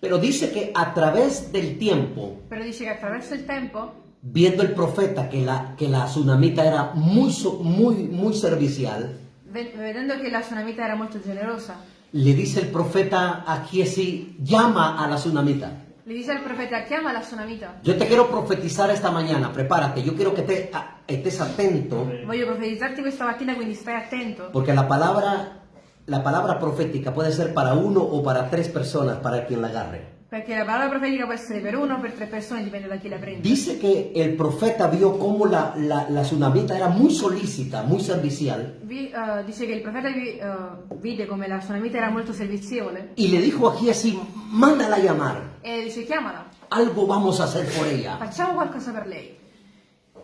Pero dice que a través del tiempo, Però dice che attraverso il tempo, viendo el profeta que la, que la tsunamita era muy, muy, muy servicial, ve- vedendo che la tsunamita era molto generosa, le dice el profeta a Giesi, llama a la tsunamita. le dice al profeta chiama la tsunamita. Yo te quiero profetizar esta mañana, prepárate, yo quiero que te, a- estés atento, Voglio profetizzarti questa mattina, quindi stai attento. porque la palabra, la palabra profética puede ser para uno o para tres personas, para quien la agarre. Perché la parola profetica può essere per uno o per tre persone, dipende da chi la prende. Dice que el profeta vio cómo la, la, la tsunamita era muy solícita, muy servicial, Vi- eh, dice che il profeta vi- eh, vide come la tsunamita era molto servizievole y le dijo a Giesi, mándala a llamar, e dice chiamala, algo vamos a hacer por ella. facciamo qualcosa per lei.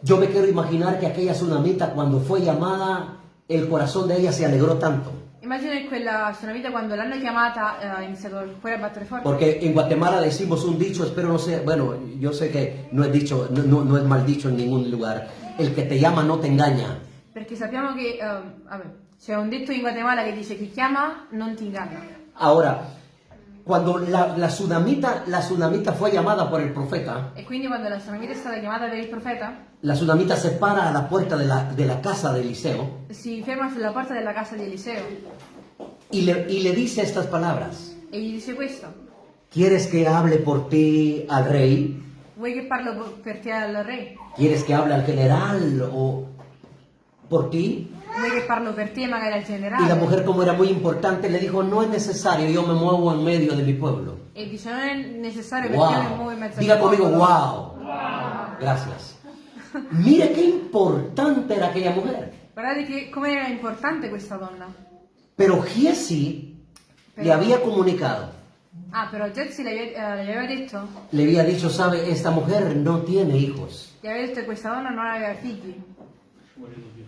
Yo me quiero imaginar que aquella tsunamita cuando fue llamada, el corazón de ella se alegró tanto. Immagina che quella tsunamita quando l'hanno chiamata eh, ha iniziato il cuore a battere forte. Porque en Guatemala decimos un dicho, espero no sea, bueno, yo sé que no es dicho, no, no- no es mal dicho en ningún lugar. El que te llama no te engaña. Perché sappiamo che, eh, vabbè, c'è un detto in Guatemala che dice chi chiama non ti inganna. Ahora, cuando la, la tsunamita, la tsunamita fue llamada por el profeta, E quindi quando la tsunamita è stata chiamata per il profeta, la tsunamita se para a la puerta de la, de la casa de Eliseo si ferma sulla porta della casa di Eliseo y le, y le dice estas palabras. e gli dice questo. ¿Quieres que hable por ti al rey? Vuoi che parlo per te al re? ¿Quieres que hable al general o por ti? Y la mujer, como era muy importante, le dijo, no es necesario, yo me muevo en medio de mi pueblo. Wow. Diga conmigo, wow. Gracias. Mire qué importante era aquella mujer. Guardate come era importante questa donna. Pero Giesi le había comunicado, Ah, però Jesse le, eh, le aveva detto, le había dicho, sabe, esta mujer no tiene hijos. aveva detto che questa donna non aveva figli.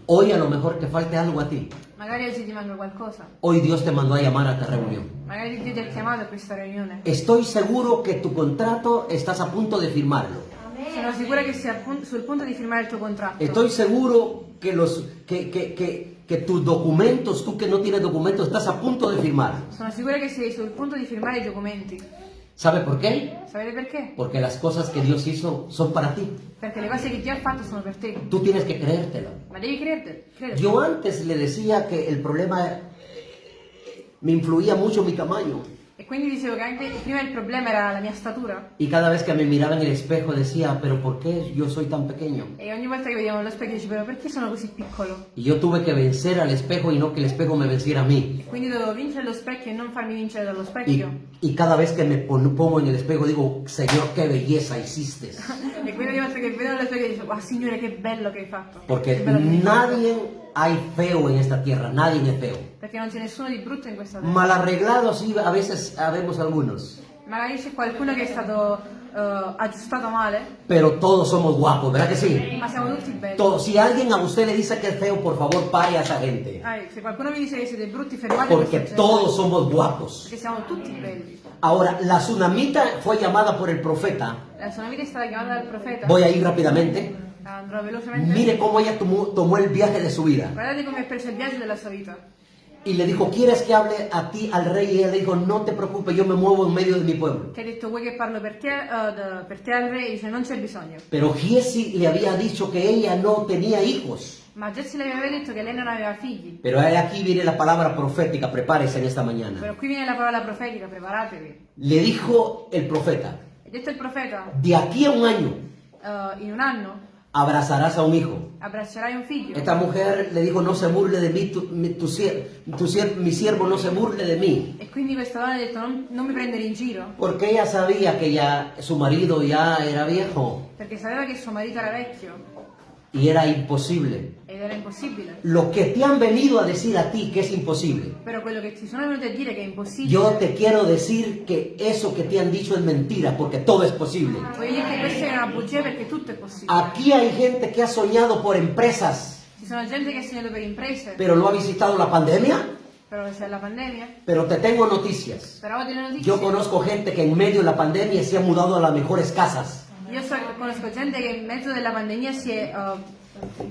Hoy a lo mejor te falte algo a ti. Magari oggi ti manca qualcosa. Hoy Dios te mandó a llamar a esta reunión. Estoy seguro que tu contrato estás a punto de firmarlo. Sono sicura che appunto- sul punto di firmare il tuo contratto. Estoy seguro que los que, que, que, que tus documentos, tú que no tienes documentos, estás a punto de firmar. Sono sicura che sei sul punto di firmare i documenti. ¿Sabe por qué? Sapete perché? Porque las cosas que Dios hizo son para ti. Perché le cose che Dio ha fatto sono per te. Tú tienes que creértelo. Ma devi crederti. crederti. Yo antes le decía que el problema me influía mucho mi tamaño. E quindi dicevo che anche prima il problema era la mia statura. Y cada vez que me miraba en el espejo decía, pero ¿por qué yo soy tan pequeño? E ogni volta che vedevo nello specchio dicevo, "Però perché sono così piccolo? Y yo tuve que vencer al espejo y no que el espejo me venciera a mí. E quindi dovevo vincere lo specchio e non farmi vincere dallo specchio. y cada vez que me pon- pongo en el espejo digo, Señor, qué belleza hiciste. E quindi ogni volta che vedo nello specchio dicevo, ah signore che bello che hai fatto. Che che fatto." nadie hay feo en esta tierra, nadie es feo. Perché non c'è nessuno di brutto in questa terra. Mal arreglados sí, a veces habemos algunos, Magari c'è qualcuno che è stato eh, aggiustato male, pero todos somos guapos, ¿verdad que sí? ma siamo tutti belli. Todos. Si alguien a usted le dice que es feo, por favor, pare a esa gente. Ah, se qualcuno vi dice che siete brutti, fermate Porque gente, todos somos guapos. Perché siamo tutti belli. Ahora, la tsunamita fue llamada por el profeta. La sua vita è stata chiamata dal profeta. Voy a ir rápidamente. Mire cómo ella tomó, tomó el viaje de su vida. Y le dijo, ¿quieres que hable a ti, al rey? Y ella le dijo, no te preocupes, yo me muevo en medio de mi pueblo. Pero Giesi le había dicho que ella no tenía hijos. Ma Jesse le aveva detto che lei non aveva figli. Pero aquí viene la palabra profética, prepárese en esta mañana. Viene la preparatevi. Le dijo el profeta, detto de aquí a un año in un anno abrazarás a un hijo. abbraccerai un figlio. Esta mujer le dijo, no se burle de mí, tu, mi, tu tu mi siervo no se burle de mí. E quindi questa donna ha detto, non, non mi prendere in giro. Porque ella sabía que ya su marido ya era viejo Perché sapeva che suo marito era vecchio y era imposible. era impossibile. Lo que te han venido a decir a ti que es imposible. Quello che ti sono venuti a dire che è impossibile. Yo te quiero decir que eso que te han dicho es mentira, porque todo es posible. Che questa è una bugia perché tutto è possibile. Aquí hay gente que ha soñado por empresas, Ci sono gente che ha segnato per imprese, pero lo ha visitado la pandemia. però c'è la pandemia. Pero te tengo noticias. Ho delle notizie. Yo conozco gente que en medio de la pandemia se ha mudado a las mejores casas. Io so- conosco gente che in mezzo della pandemia si è, uh,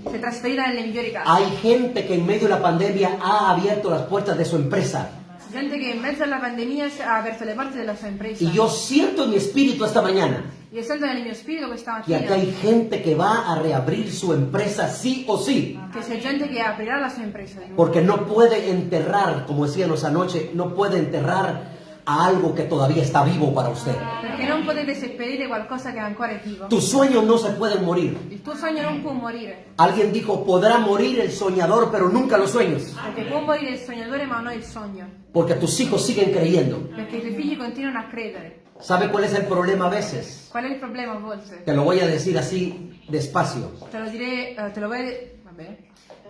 si è trasferita nelle migliori case. Hay gente que en medio de la pandemia ha abierto las puertas de su empresa. Gente che in mezzo alla pandemia si- ha aperto le porte della sua impresa. Y yo siento en mi espíritu esta mañana Io sento nel mio spirito questa que aquí mattina hay gente que va a reabrir su empresa sí o sí. che c'è gente che aprirà la di nuovo. Porque no puede enterrar, como decíamos anoche, no puede enterrar a algo que todavía está vivo para usted. Perché non potete seppellire qualcosa che ancora è vivo. Tus sueños no se pueden morir. Il tuo sogno non può morire. Alguien dijo, podrá morir el soñador, pero nunca los sueños. Perché può morire il sognatore ma non il sogno. Porque tus hijos siguen creyendo. Perché i tuoi figli continuano a credere. ¿Sabe cuál es el problema a veces? Qual è il problema a volte? Te lo voy a decir así despacio. Te lo direi, eh, te lo voy vabbè.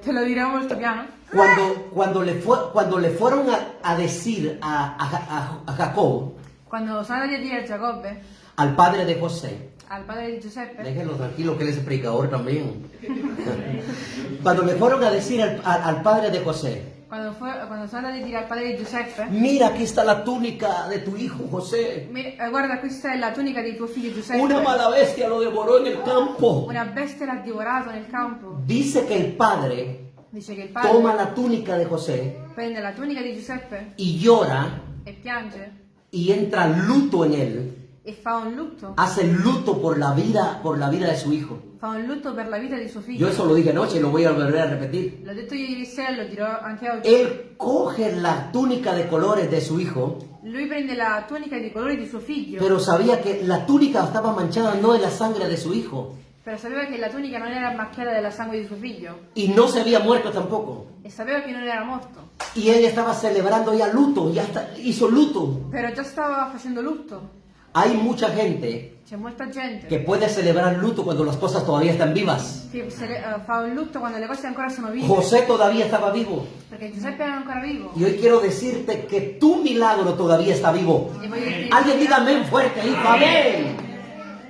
Te lo dirò molto piano. Cuando, cuando, le, fue, cuando le fueron a, a decir a, a- a- Jacob, Quando sono andati a dire a Giacobbe, al padre de José, al padre di Giuseppe, déjenlo tranquilo que él es predicador también. Cuando le fueron a decir al, al- al padre de José, quando, fu- quando sono andati a dire al padre di Giuseppe, mira aquí está la túnica de tu hijo José. "Mi- eh, guarda questa è la tunica di tuo figlio Giuseppe. Una mala bestia lo devoró en el campo. Una bestia l'ha divorato nel campo. Dice que el padre Dice che il padre toma la túnica de José prende la tunica di Giuseppe y llora e piange y entra luto en él. Fa un lutto. Hace luto por la vida, por la vida de su hijo. Fa un lutto per la vita di suo Yo figlio. eso lo dije anoche y lo voy a volver a repetir. L'ho detto ieri sera lo dirò anche oggi. Él coge la túnica de colores de su hijo, Lui prende la tunica di colori di suo figlio, pero sabía que la túnica estaba manchada no de la sangre de su hijo però sapeva che la tunica non era macchiata della sangue di suo figlio y no se había muerto tampoco. e sapeva che non era morto. Y ella estaba celebrando ya luto, ya está- hizo luto. Però già stava facendo lutto. Hay mucha gente C'è molta gente que puede celebrar luto cuando las cosas todavía están vivas. che se le- eh, fa un lutto quando le cose ancora sono vive. José todavía estaba vivo. Perché Giuseppe era ancora vivo. Y hoy quiero decirte que tu milagro todavía está vivo. E voglio dirti, Alguien diga amén fuerte ahí, amén.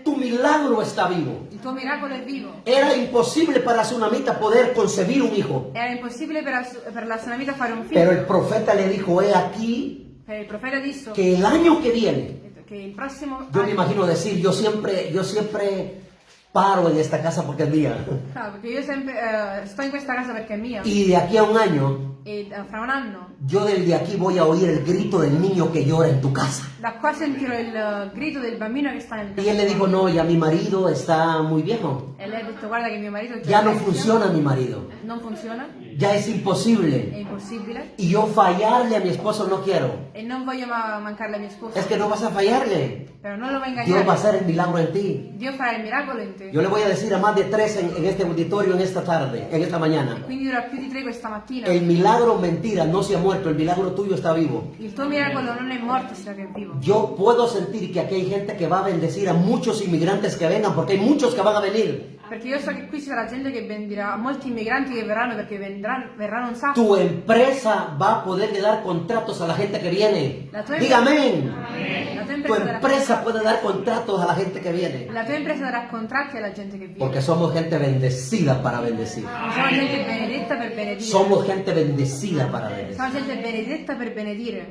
Tu milagro está vivo. il Il tuo miracolo è vivo. Era imposible para tsunamita poder concebir un hijo. Era impossibile per, la- per la tsunamita fare un Pero figlio. el profeta le dijo, he aquí il profeta disse que el año que viene, che il prossimo yo me imagino decir, yo siempre, yo siempre paro en esta casa porque es mía. Ah, perché io sempre eh, sto in questa casa perché è mia. Y de aquí a un año, E eh, fra un anno yo desde aquí voy a oír el grito del niño que llora en tu casa. da qua sentirò il eh, grido del bambino che sta nel Y él le dijo, no, ya mi marido está muy viejo. E lei ha detto guarda marito è già Ya no funciona mi marido. Non funziona, Ya es è imposible. impossibile. Y yo fallarle a mi esposo no quiero. E non voglio ma- mancarle a mia sposa. Es que no vas a fallarle. Però non lo va a Dios va a hacer el milagro en ti. Dio farà il miracolo in te. Yo le voy a decir a más de tres en, en este auditorio en esta tarde, en esta mañana. Quindi dirò a più di tre questa mattina. El milagro mentira no se ha muerto, el milagro tuyo está vivo. Il tuo miracolo non è morto, sino che è vivo. Yo puedo sentir que aquí hay gente que va a bendecir a muchos inmigrantes que vengan, porque hay muchos que van a venir. Perché io so che qui ci sarà gente che bendirà, molti immigranti che verranno perché vendranno, verranno un sacco. Tu empresa va a poderle dar contratos a la gente que viene. La. La tua, Tu empresa puede dar contratos a la gente que viene. la tua impresa darà contratti alla gente che viene. Porque somos gente bendecida para bendecir. Siamo gente benedetta per benedire. Somos gente bendecida para bendecir. Siamo gente benedetta per benedire.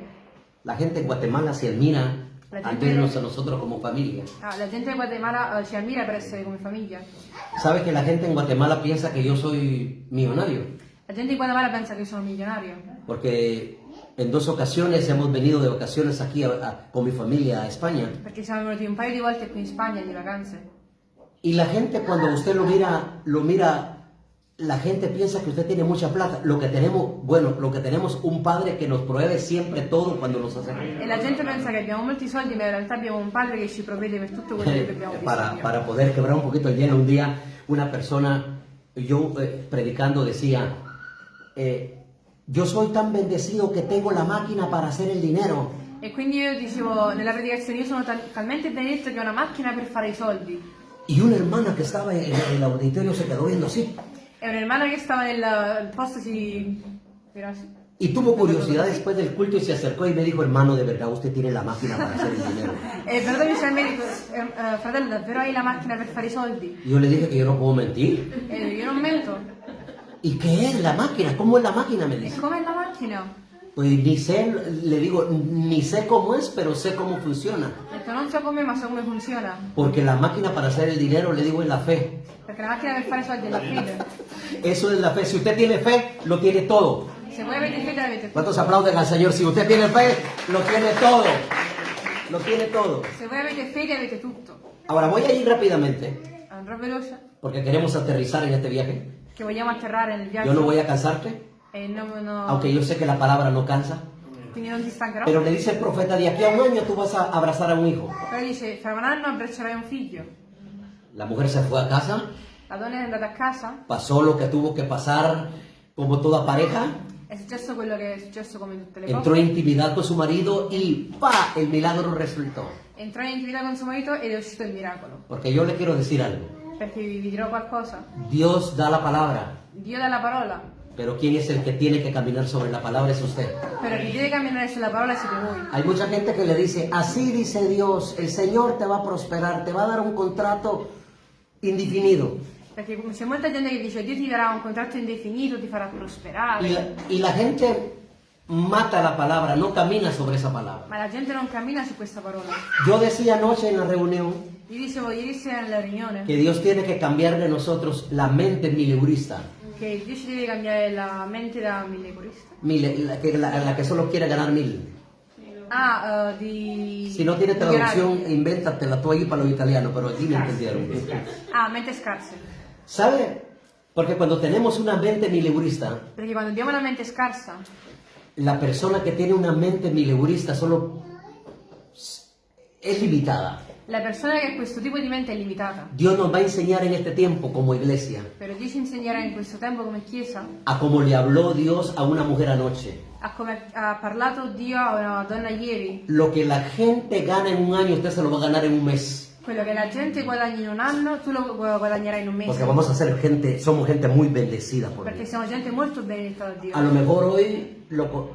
La gente en Guatemala se admira al vernos a nosotros como familia. Ah, la gente di Guatemala eh, ci ammira per essere come famiglia. ¿Sabe que la gente en Guatemala piensa que yo soy millonario? La gente di Guatemala pensa che sono milionario. Porque en dos ocasiones hemos venido de vacaciones aquí a- a- con mi familia a España. Perché siamo venuti un paio di volte qui in Spagna di vacanze. Y la gente cuando usted lo mira, lo mira, la gente piensa que usted tiene mucha plata. Lo que tenemos, bueno, lo que tenemos un padre que nos provee siempre todo cuando nos hace E la gente pensa che abbiamo molti soldi, ma in realtà abbiamo un padre che ci provvede per tutto quello che abbiamo para, bisogno. para poder quebrar un poquito el hielo. Un día una persona, yo eh, predicando decía, eh, yo soy tan bendecido que tengo la máquina para hacer el dinero. E quindi io dicevo, nella predicazione, io sono tal- talmente benedetto che ho una macchina per fare i soldi. Y una hermana que estaba en el auditorio se quedó viendo así. E un'ermana che stava nel il posto si... era así. Y tuvo curiosidad después del culto y se acercó y me dijo, hermano, de verdad usted tiene la máquina para hacer el dinero. E però mi dice al medico, eh, eh, fratello, davvero hai la macchina per fare i soldi? Y yo le dije que yo no puedo mentir. E io non mento. ¿Y qué es la máquina? ¿Cómo es la máquina? Me E dice. com'è la macchina? Pues ni sé, le digo, ni sé cómo es, pero sé cómo funciona. Ho detto, non so come, ma so come funziona. Porque la máquina para hacer el dinero, le digo, es la fe. Perché la macchina per fare soldi è la fede. Eso es la fe. Si usted tiene fe, lo tiene todo. Se voi avete fede avete tutto. ¿Cuántos aplauden al Señor? Si usted tiene fe, lo tiene todo. Lo tiene todo. Se voi avete fede avete tutto. Ahora voy a ir rápidamente, Andrò veloce, porque queremos aterrizar en este viaje. che vogliamo atterrare nel viaggio. Yo no voy a cansarte, E non, no- aunque yo sé que la palabra no cansa. Pero le dice el profeta, de aquí a un año tú vas a abrazar a un hijo. Però dice, anno abbraccerai un figlio. La mujer se fue a casa, La donna è andata a casa, pasó lo que tuvo que pasar como toda pareja, è successo quello che è successo come tutte le entró en cose. intimidad con su marido y ¡pa! El milagro resultó. Entrò in intimità con suo marito ed è uscito il miracolo. Porque yo le quiero decir algo. Perché vi dirò qualcosa. Dios da la palabra, Dio dà la parola, pero ¿quién es el que tiene que caminar sobre la palabra? Es usted. però chi deve camminare sulla parola siete voi. Hay mucha gente que le dice, así dice Dios, el Señor te va a prosperar, te va a dar un contrato indefinido. Perché c'è molta gente che dice Dio ti darà un contratto indefinito, ti farà prosperare. Y la, y la gente mata la palabra, no camina sobre esa palabra. Ma la gente non cammina su questa parola. Yo decía anoche en la reunión Io dicevo ieri sera nella riunione que Dios tiene que cambiar de nosotros la mente mileurista, che Dio ci deve cambiare la mente da millegurista. mile- la, que, la- la que solo quiere ganar mil. Ah, eh, di... Si no tiene traducción, invéntatela tú ahí para los italianos, pero aquí me entendieron. Ah, mente scarse. ¿Sabe? Porque cuando tenemos una mente mileurista, Perché quando abbiamo una mente scarsa, la persona que tiene una mente mileurista solo es limitada. La persona che ha questo tipo di mente è limitata. Dios nos va a enseñar en este tiempo como iglesia Però Dio ci insegnerà in questo tempo come Chiesa a cómo le habló Dios a una mujer anoche. a come ha parlato Dio a una donna ieri. Lo que la gente gana en un año, usted se lo va a ganar en un mes. Quello che la gente guadagna in un anno, tu lo gu- guadagnerai in un mese. Porque vamos a ser gente, somos gente muy bendecida por Perché Dios. siamo gente molto benedetta da Dio. A lo mejor hoy lo, co-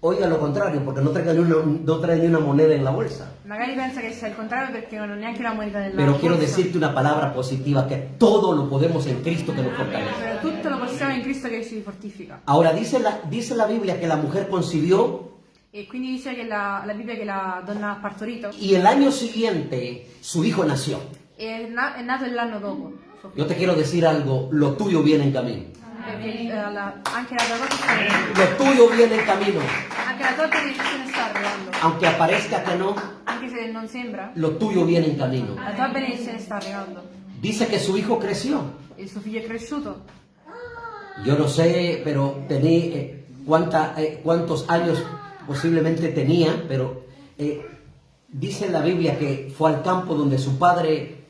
oiga lo contrario, porque no trae, ni una, no trae ni una moneda en la bolsa. Magari pensa che sia il contrario perché non ho neanche una moneta nella Pero quiero borsa. decirte una palabra positiva, que todo lo podemos en Cristo que nos fortalece. Però tutto lo possiamo in Cristo che ci fortifica. Ahora, dice la, dice la Biblia que la mujer concibió E quindi dice che la, la Bibbia che la donna ha partorito y el año siguiente su hijo nació. e è, na- è nato l'anno dopo. Yo te quiero decir algo, lo tuyo viene en camino. Perché eh, la- anche la tua cosa sta arrivando. Lo tuyo viene en camino. Anche la tua benedizione sta arrivando. Aunque aparezca que no, Anche se non sembra, lo tuyo viene en camino. la tua benedizione sta arrivando. Dice que su hijo creció. Il suo figlio è cresciuto. Yo no sé, pero tenía eh, cuánta, eh, cuántos años posiblemente tenía, pero eh, dice en la Biblia que fue al campo donde su padre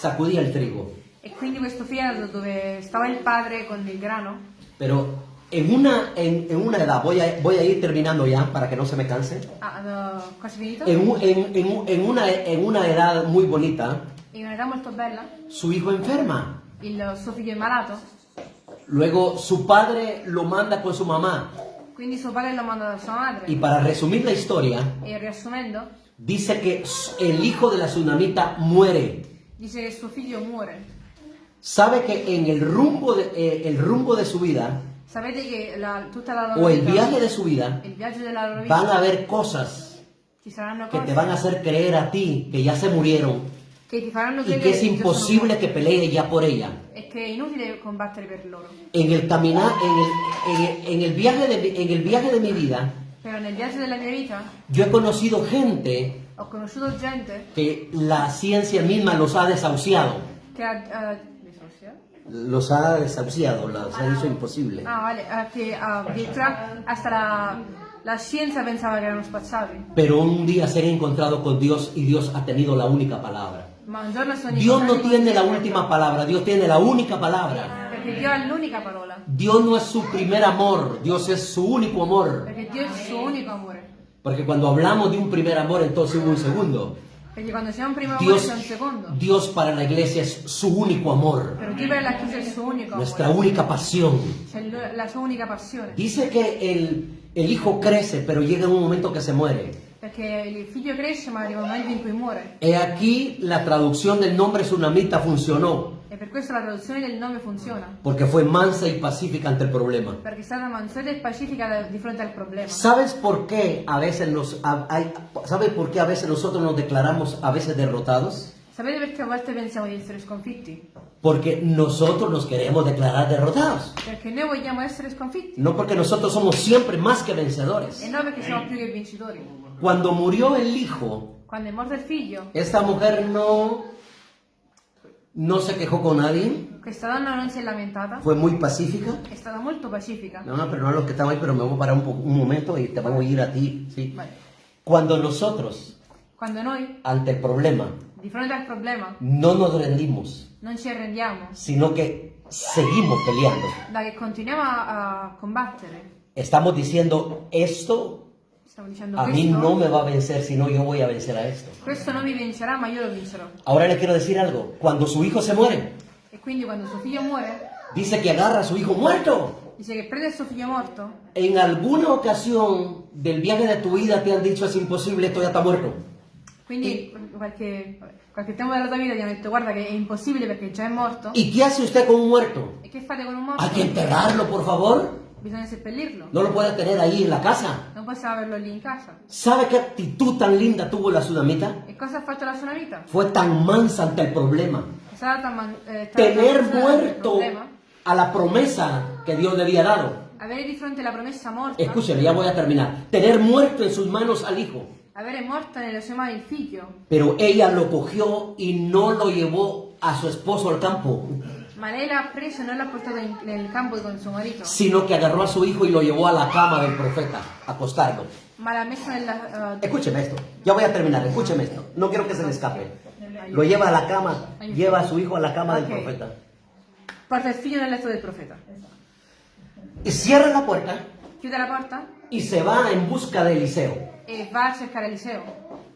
sacudía el trigo. E quindi questo dove stava il padre con il grano. Pero en una, en, en una edad, voy a, voy a ir terminando ya para que no se me canse, Ah, uh, quasi finito? en, un- en- en un- en una, en una edad muy bonita, In un'età molto bella, su hijo enferma. il suo figlio è malato. Luego su padre lo manda con su mamá. Quindi suo padre lo manda da sua madre. Y para resumir la historia, E riassumendo, dice que el hijo de la tsunamita muere. dice che suo figlio muore. Sabe que en el rumbo de, eh, el rumbo de su vida Sapete che la- tutta la loro o el vita, viaje de su vida il viaggio della loro vita, van a haber cosas ci saranno que cose te van a hacer creer a ti que ya se murieron che ti faranno y credere que es che già sono imposible que morti pelee ya por ella. e che è inutile combattere per loro. En el caminar, en el, en el- en el viaje de, mi- en el viaje de mi vida, Però nel viaggio della mia vita yo he conocido gente ho conosciuto gente que la ciencia misma los ha desahuciado. che ha... eh, disocia? Los ha desahuciado, los ha dicho imposible. Ah, vale, eh, che addirittura hasta la, la scienza pensava che erano spazzati. Pero un día se han encontrado con Dios y Dios ha tenido la única palabra. Un Dios no tiene la última palabra, Dios tiene la única palabra. Perché Dio ha l'unica parola. Dios no es su primer amor, Dios es su único amor. Perché Dio è il suo unico amore. Porque cuando hablamos de un primer amor, entonces hubo un segundo. Un primo Dios, un para la iglesia es su único amor, nuestra única pasión. Dice que el, el hijo crece, pero llega un momento que se muere. Muore. He aquí la traducción del nombre tsunamita funcionó, E per questo la traduzione del nome funziona. porque fue mansa y pacífica ante el problema. Perché è stata mansueta e pacifica di fronte al problema. ¿Sabes por qué a veces nos a- hay- ¿Sabes por qué a veces nosotros nos declaramos a veces derrotados? Sapete perché a volte pensiamo di essere sconfitti? Porque nosotros nos queremos declarar derrotados. Perché noi vogliamo essere sconfitti. No porque nosotros somos siempre más que vencedores. E non perché siamo più che vincitori. Cuando murió el hijo, Quando è morto il figlio, esta mujer no, no se quejó con nadie, questa donna non si è lamentata, fue muy pacífica. è stata molto pacifica. No, no, pero no a los que están ahí, pero me voy a parar un, po- un momento y te voy a oír a ti. ¿sí? Vale. Cuando nosotros, Quando noi, ante el problema, di fronte al problema, no nos rendimos, non ci arrendiamo, sino que seguimos peleando. da che continuiamo a, a combattere, Estamos diciendo, esto a mí no me va a vencer, sino yo voy a vencer a esto. questo non mi vincerà, ma io lo vincerò. Ahora le quiero decir algo, cuando su hijo se muere, E quindi quando suo figlio muore, dice que agarra a su hijo muerto. dice che prende il suo figlio morto, En alguna ocasión del viaje de tu vida te han dicho es imposible, esto ya está muerto. quindi qualche, qualche tempo della tua vita ti hanno detto guarda che è impossibile perché già è morto. ¿Y qué hace usted con un muerto? E che fate con un morto? Hay que enterrarlo, por favor. Bisogna seppellirlo. No lo puede tener ahí en la casa. Possiamo averlo lì in casa. ¿Sabe qué actitud tan linda tuvo la sudamita? E cosa ha la sua vita? Fue tan mansa ante el problema. Man- eh, stata Tener del muerto problema, a la promesa que Dios le había dado. avere di fronte la promessa morta, Escúcheme, ya voy a terminar. Tener muerto en sus manos al hijo. avere morta nelle sue mani il figlio, Pero ella lo cogió y no lo llevó a su esposo al campo, ma lei l'ha preso e non l'ha portato in- nel campo con suo marito, sino que agarró a su hijo y lo llevó a la cama del profeta, a acostarlo. eh, Escúcheme esto, ya voy a terminar, escúcheme esto, no quiero que se le escape. Lo lleva a la cama, lleva a su hijo a la cama del profeta. figlio nel letto del profeta. Y cierra la puerta Chiude la porta y se va en busca de Eliseo. e va a cercare Eliseo.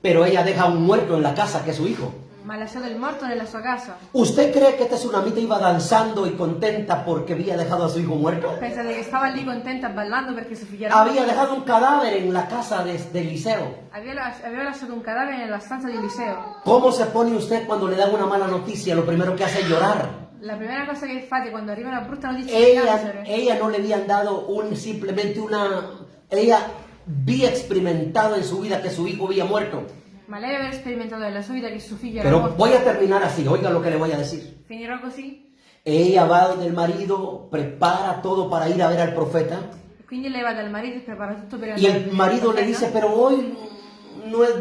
Pero ella deja a un muerto en la casa que es su hijo. Ma lasciato il morto nella sua casa. ¿Usted cree que esta tsunamita iba danzando y contenta porque había dejado a su hijo muerto? Pensate che stava lì contenta ballando perché suo figlio era Había morto? dejado un cadáver en la casa de, de Eliseo. Aveva, aveva lasciato un cadavere nella stanza di Eliseo. ¿Cómo se pone usted cuando le dan una mala noticia? Lo primero que hace es llorar. La prima cosa che fate quando arriva una brutta notizia di Ella, ella no le habían dado un, simplemente una... Ella había experimentado en su vida que su hijo había muerto. Ma lei aveva sperimentato nella sua vita che suo figlio era Pero morto. voy a terminar así, oiga lo que le voy a decir. Finirò così? Ella va donde el marido, prepara todo para ir a ver al profeta. E quindi lei va dal marito e prepara tutto per Y andare el marido le dice, pero hoy no es,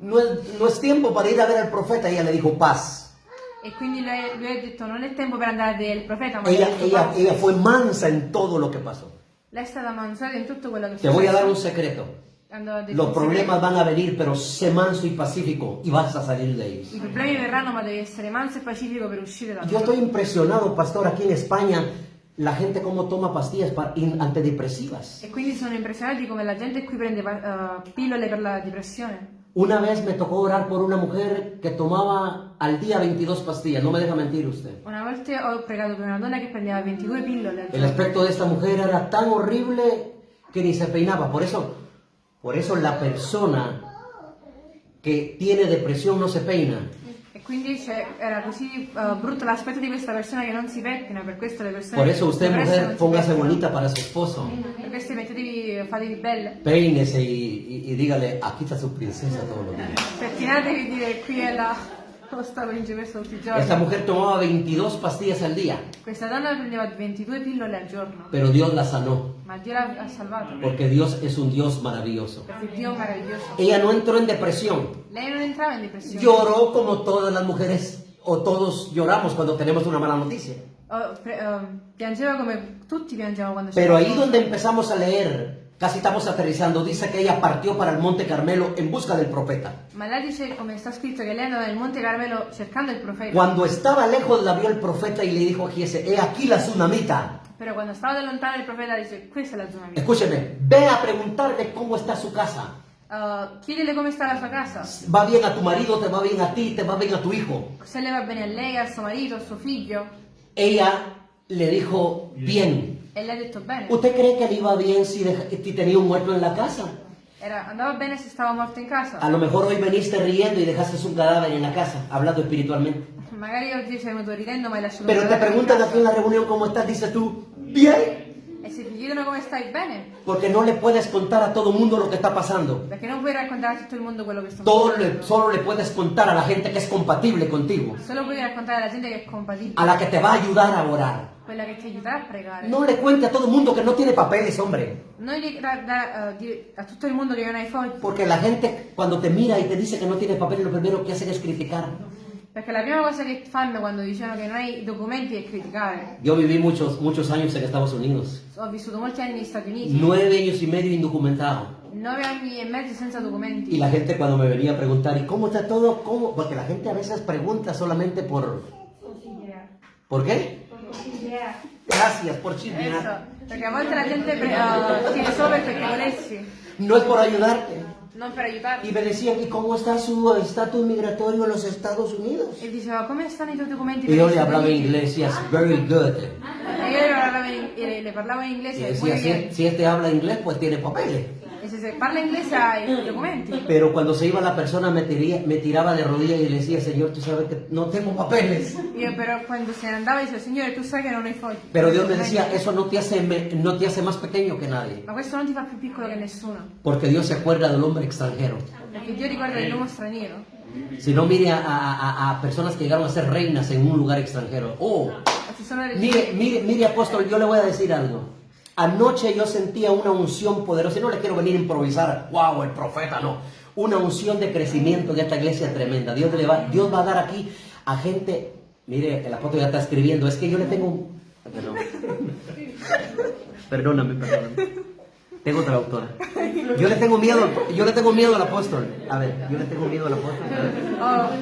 no es, no es tiempo para ir a ver al profeta. Ella le dijo, paz. E quindi lei- lui ha detto non è tempo per andare del profeta, ma Ella, ha detto, ella, "Basta". ella fue mansa en todo lo que pasó. Lei è stata mangiata in tutto quello che Te voy a dar un secreto. Los problemas van a venir, pero sé manso y pacífico y vas a salir de ellos. I problemi verranno, ma devi essere manso e pacifico per uscire da Yo estoy impresionado, pastor, aquí en España, la gente cómo toma pastillas para- antidepresivas. E quindi sono impressionati come la gente qui prende pa- eh, pillole per la depressione. Una vez me tocó orar por una mujer que tomaba al día 22 pastillas, no me deja mentir usted. Una volta ho pregato per una donna che prendeva 22 pillole El aspecto de esta mujer era tan horrible que ni se peinaba. Por eso, por eso la persona que tiene depresión no se peina. E quindi era così eh, brutto l'aspetto di questa persona che non si pettina, per questo le persone... Por eso usted, non mujer, si póngase bonita para su esposo. Per questo mettetevi, fatevi belle. Peínese y, y- y dígale, aquí está su princesa todos los días. Pettinatevi e dire qui è la Esta mujer tomaba 22 pastillas al día, Questa donna prendeva 22 pillole al giorno, pero Dios la sanó, porque Dios es un Dios maravilloso. Ella no entró en depresión, lloró como todas las mujeres o todos lloramos cuando tenemos una mala noticia. Oh, quando Pero ahí donde empezamos a leer, casi estamos aterrizando, dice que ella partió para el Monte Carmelo en busca del profeta. Ma lei dice, come sta scritto, che lei andava nel Monte Carmelo cercando il profeta. Cuando estaba lejos la vio el profeta y le dijo a Giese, he aquí la tsunamita. Però quando stava da lontano il profeta dice, questa è la mia. Escúcheme, ve a preguntarle cómo está su casa. Uh, chiedile come sta la sua casa. Va bien a tu marido, te va bien a ti, te va bien a tu hijo. Se le va bene a lei, al suo marito, al suo figlio. Ella le dijo, bien. E lei ha bene. ¿Usted cree que le iba bien si, deja- si tenía un muerto en la casa? Era, andava bene se stava morto in casa. A lo mejor hoy veniste riendo y dejaste un cadáver en la casa, hablando espiritualmente. Magari oggi sei venuto ridendo ma hai lasciato Pero te preguntan aquí en la reunión cómo estás, dices tú, bien. E se ti chiedono come stai bene, Porque no le puedes contar a todo mundo lo que está pasando. perché non puoi raccontare a tutto il mondo quello che sta le- solo le puedes contar a la gente que es compatible contigo, Solo puoi raccontare alla gente che è compatibile, a la que te va a ayudar a orar. Quella che ti aiuterà a pregare. No le cuente a todo mundo que no tiene papeles, hombre. Gli da- da- eh, di- a tutto il mondo che non hai fogli, Porque la gente cuando te mira y te dice que no tiene papeles, lo primero que hacen es criticar. perché la prima cosa che fanno quando dicono che non hai i documenti è criticare. Yo viví muchos, muchos años en Estados Unidos. Ho vissuto molti anni negli Stati Uniti, Nueve años y medio indocumentado. nove anni e mezzo senza Y documenti. la gente cuando me venía a preguntar, ¿y cómo está todo? ¿Cómo? Porque la gente a veces pregunta solamente por... ¿Por qué? Gracias por chismear. Eso, perché a volte la gente pre- eh, chiede solo per perché volessi, No es por ayudarte. non per aiutarti. Y me decían, ¿y cómo está su estatus migratorio en los Estados Unidos? E diceva come stanno i tuoi documenti? Y yo le hablaba Uniti?" inglés, yes, very good. E io le parlavo in, e le parlavo in Y inglese, muy decía, si, si este habla inglés, pues tiene papeles. E se, parla inglese hai i documenti. Pero cuando se iba la persona me, tiría- me tiraba de rodillas y le decía, Señor, tú sabes que no tengo papeles. Io però quando se andava dicevo, Signore, tu sai che non hai fogli. Pero Dios me decía, eso no te hace, no te hace más pequeño que nadie. Ma questo non ti fa più piccolo che nessuno. Porque Dios se acuerda del hombre extranjero. Perché Dio ricorda dell'uomo straniero. Si no, mire a, a- a- personas que llegaron a ser reinas en un lugar extranjero. Oh, Mire, mire, mire, apóstol, yo le voy a decir algo. Anoche yo sentía una unción poderosa, y no le quiero venir a improvisar, wow, el profeta, no. Una unción de crecimiento en esta iglesia tremenda. Dios, le va, Dios va a dar aquí a gente, mire, el apóstol ya está escribiendo, es que yo le tengo un... Perdón. Perdóname, perdóname. Tengo traductora. Yo le tengo miedo, yo le tengo miedo al apóstol. A ver, yo le tengo miedo al apóstol. A ver.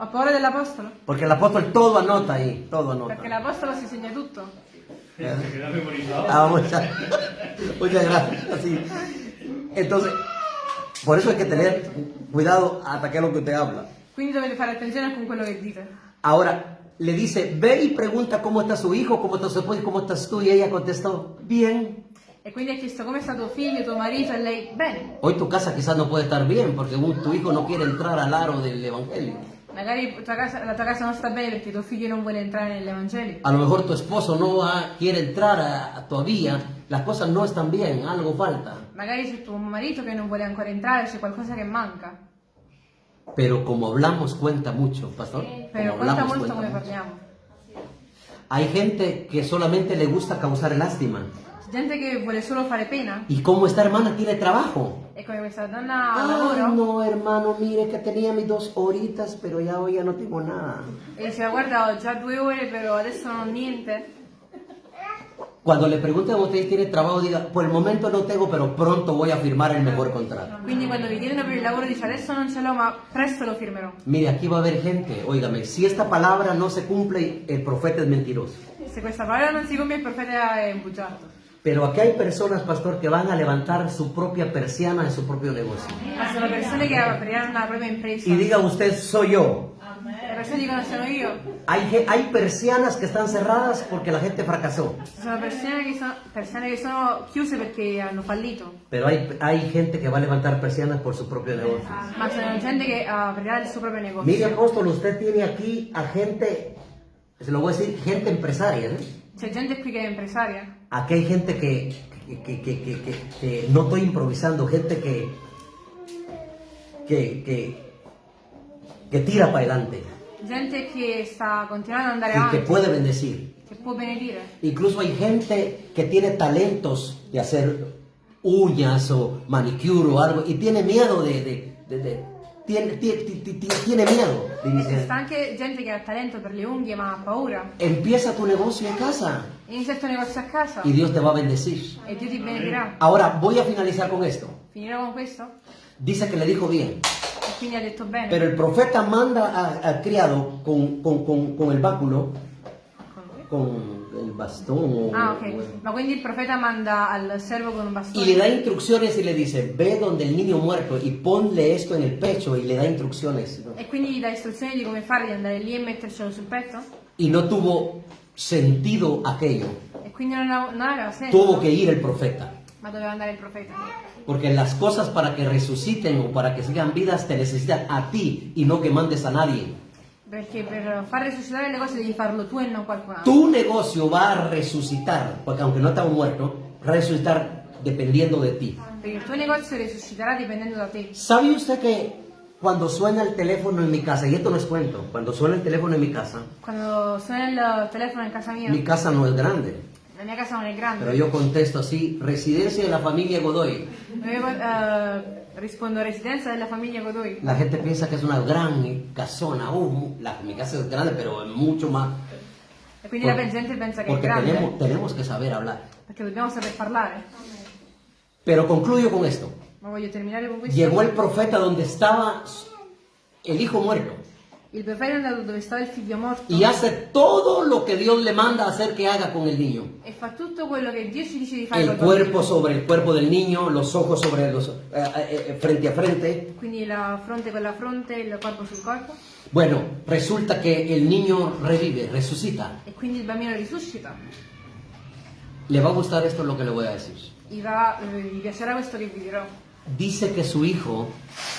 Ho, ho paura dell'apostolo. Porque el apóstol todo anota ahí, todo anota. Perché l'apostolo si segna tutto. Ah, muchas, muchas gracias. Sí. Entonces, Por eso hay que tener cuidado hasta qué es lo que usted habla. Quindi dovete fare attenzione con quello che dite. Ahora, le dice, ve y pregunta cómo está su hijo, cómo está su esposo cómo estás tú. Y ella contestó, bien. E quindi ha chiesto come sta tuo figlio, tuo marito, e lei, bene. Hoy tu casa quizás no puede estar bien porque tu hijo no quiere entrar al aro del evangelio. Magari tua casa- la tua casa non sta bene perché tuo figlio non vuole entrare nell'Evangelo. A lo mejor tu esposo no va- quiere entrar a- a todavía, las cosas no están bien, algo falta. Magari c'è tuo marito che non vuole ancora entrare, c'è qualcosa che manca. Pero como hablamos cuenta mucho, pastor. Como Però conta hablamos cuenta mucho. parliamo. Hay gente que solamente le gusta causar lástima. Gente che vuole solo fare pena. Y como esta hermana tiene trabajo. E come questa donna ha Ah, lavoro. no, hermano, mire que tenía mis dos horitas, pero ya hoy ya no tengo nada. E diceva guarda ho già due ore però adesso non ho niente. Cuando le pregunten a usted tiene trabajo, diga, por el momento no tengo, pero pronto voy a firmar el mejor contrato. Quindi quando vi chiedono per il lavoro dice adesso non ce l'ho ma presto lo firmerò. Mire, aquí va a haber gente, óigame, si esta palabra no se cumple, el profeta es mentiroso. Se questa parola non si compie il profeta è bugiardo. Pero aquí hay personas, pastor, que van a levantar su propia persiana en su propio negocio. Y diga usted, soy yo. Hay, hay persianas que están cerradas porque la gente fracasó. Pero hay, hay gente que va a levantar persianas por su propio negocio. Mire, apóstol, usted tiene aquí a gente, se lo voy a decir, gente empresaria. ¿eh? C'è gente qui che è impresaria. Aquí hay gente que, que, que- que- que- que- que no estoy improvisando, gente que, que, que, que tira para adelante Gente che sta continuando ad andare y que puede bendecir. che può benedire. Incluso hay gente que tiene talentos de hacer uñas o manicure o algo y tiene miedo de... de- de- de- tiene, tiene, tiene- tiene miedo de E iniciar. sta anche gente che ha talento per le unghie ma ha paura. Empieza tu negocio en casa Inizia il tuo negozio a casa y Dios te va a bendecir. e Dio ti benedirà. Ahora voy a finalizar con esto. Finirò con questo? Dice que le dijo bien. E quindi ha detto bene. Pero el profeta manda al criado con, con- con- con el báculo, con el bastón. Ah, ok. o- Ma quindi il profeta manda al servo con un y bastone le da instrucciones y le dice, ve donde el niño muerto y ponle esto en el pecho y le da instrucciones. e quindi gli dà istruzioni di come fare, di andare lì e mettercelo sul petto? Y no tuvo sentido aquello. E quindi non, av- non aveva senso. Tuvo que ir el profeta. Ma doveva andare il profeta. Porque las cosas para que resuciten o para que sigan vidas te necesitan a ti y no que mandes a nadie. Perché per far risuscitare le cose devi farlo tu e non qualcun altro. Tu negocio va a resucitar, porque aunque no estaba muerto, resucitar dependiendo de ti. Perché il tuo negozio dipendendo da te. ¿Sabe usted que cuando suena el teléfono en mi casa, y esto no es cuento, cuando suena el teléfono en mi casa, Quando suona il telefono in casa mia, mi casa no es grande, la mia casa non è grande. pero yo contesto así, residencia de la familia Godoy. Io eh, rispondo residenza della famiglia Godoy. La gente piensa que es una gran casona, uh, la- mi casa es grande, pero es mucho más, quindi Por- la gente pensa che è porque grande. tenemos, tenemos que saber hablar. Perché dobbiamo saper parlare. Pero concluyo con esto. Voglio terminare con questo. Llegó el profeta donde estaba el hijo muerto. Il andato dove stava il figlio morto y hace todo lo que Dios le manda hacer que haga con el niño. e fa tutto quello che Dio ci dice di fare El col cuerpo sobre el cuerpo del niño, los ojos sobre los eh, eh, eh, frente a frente. Quindi la fronte con la fronte, il corpo sul corpo. Bueno, resulta que el niño revive, resucita. E quindi il bambino risuscita. Le va a gustar esto lo que le voy a decir. Gli, va- eh, gli piacerà questo che vi dirò. Dice que su hijo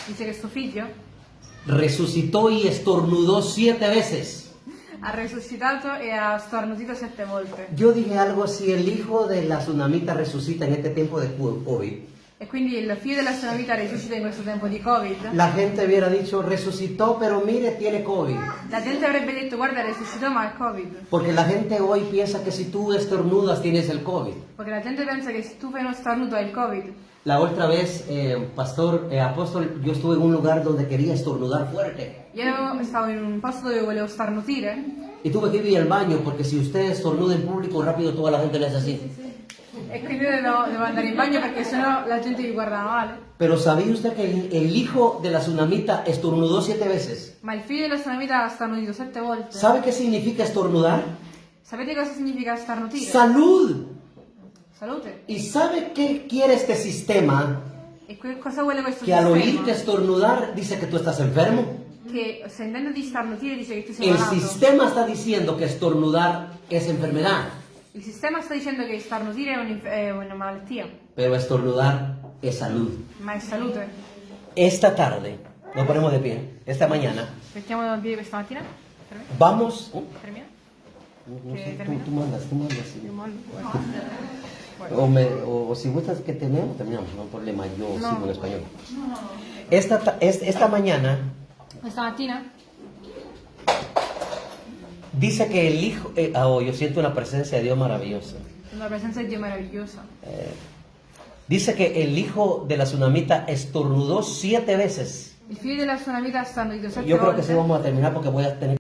Dice che suo figlio resucitó y estornudó siete veces. ha risuscitato e ha starnutito sette volte. Yo dije algo, si el hijo de la tsunamita resucita en este tiempo de COVID, E quindi il figlio della sua vita risuscita in questo tempo di Covid. la gente hubiera dicho, resucitó, pero mire, tiene COVID. La gente avrebbe detto guarda risuscitò ma è Covid. Porque la gente hoy piensa que si tú estornudas tienes el COVID. Perché la gente pensa che se tu fai uno starnuto hai il Covid. La otra vez, eh, pastor, eh, apóstol, yo estuve en un lugar donde quería estornudar fuerte. Io stavo in un posto dove volevo starnutire Y tuve que ir al baño porque si usted estornuda en público rápido toda la gente le hace así. e quindi devo, devo andare in bagno perché sennò la gente mi guarda male. Pero ¿sabía usted que el, el hijo de la tsunamita estornudó siete veces? Ma il figlio della sua vita ha starnutito sette volte. ¿Sabe qué significa estornudar? Sapete cosa significa starnutire? Salud. Salute. ¿Y sabe qué quiere este sistema? E que cosa vuole questo Que al sistema? oírte estornudar dice que tú estás enfermo. Che sentendoti starnutire dice che tu sei El malato. sistema está diciendo que estornudar es enfermedad, Il sistema sta dicendo che starnutire è, un'inf- è una malattia, pero estornudar es salud. ma è salute. Esta tarde, nos ponemos de pie, esta mañana, Mettiamo a piedi questa mattina? Vamos... Termina? No ¿Que sé, tú, tú mandas, tú mandas. sí. Io mollo. O, me- o- o si gustas que terminemos, terminamos, no problema, yo No. sigo en español. Esta, ta- es- esta mañana Questa mattina dice que el Hijo... eh, ah, oh, yo siento una presencia de Dios maravillosa. la presenza di Dio meravigliosa. Dice que el hijo de la tsunamita estornudó siete veces. Il figlio della sua vita stanno di sette Yo creo que sí vamos a terminar porque voy a tener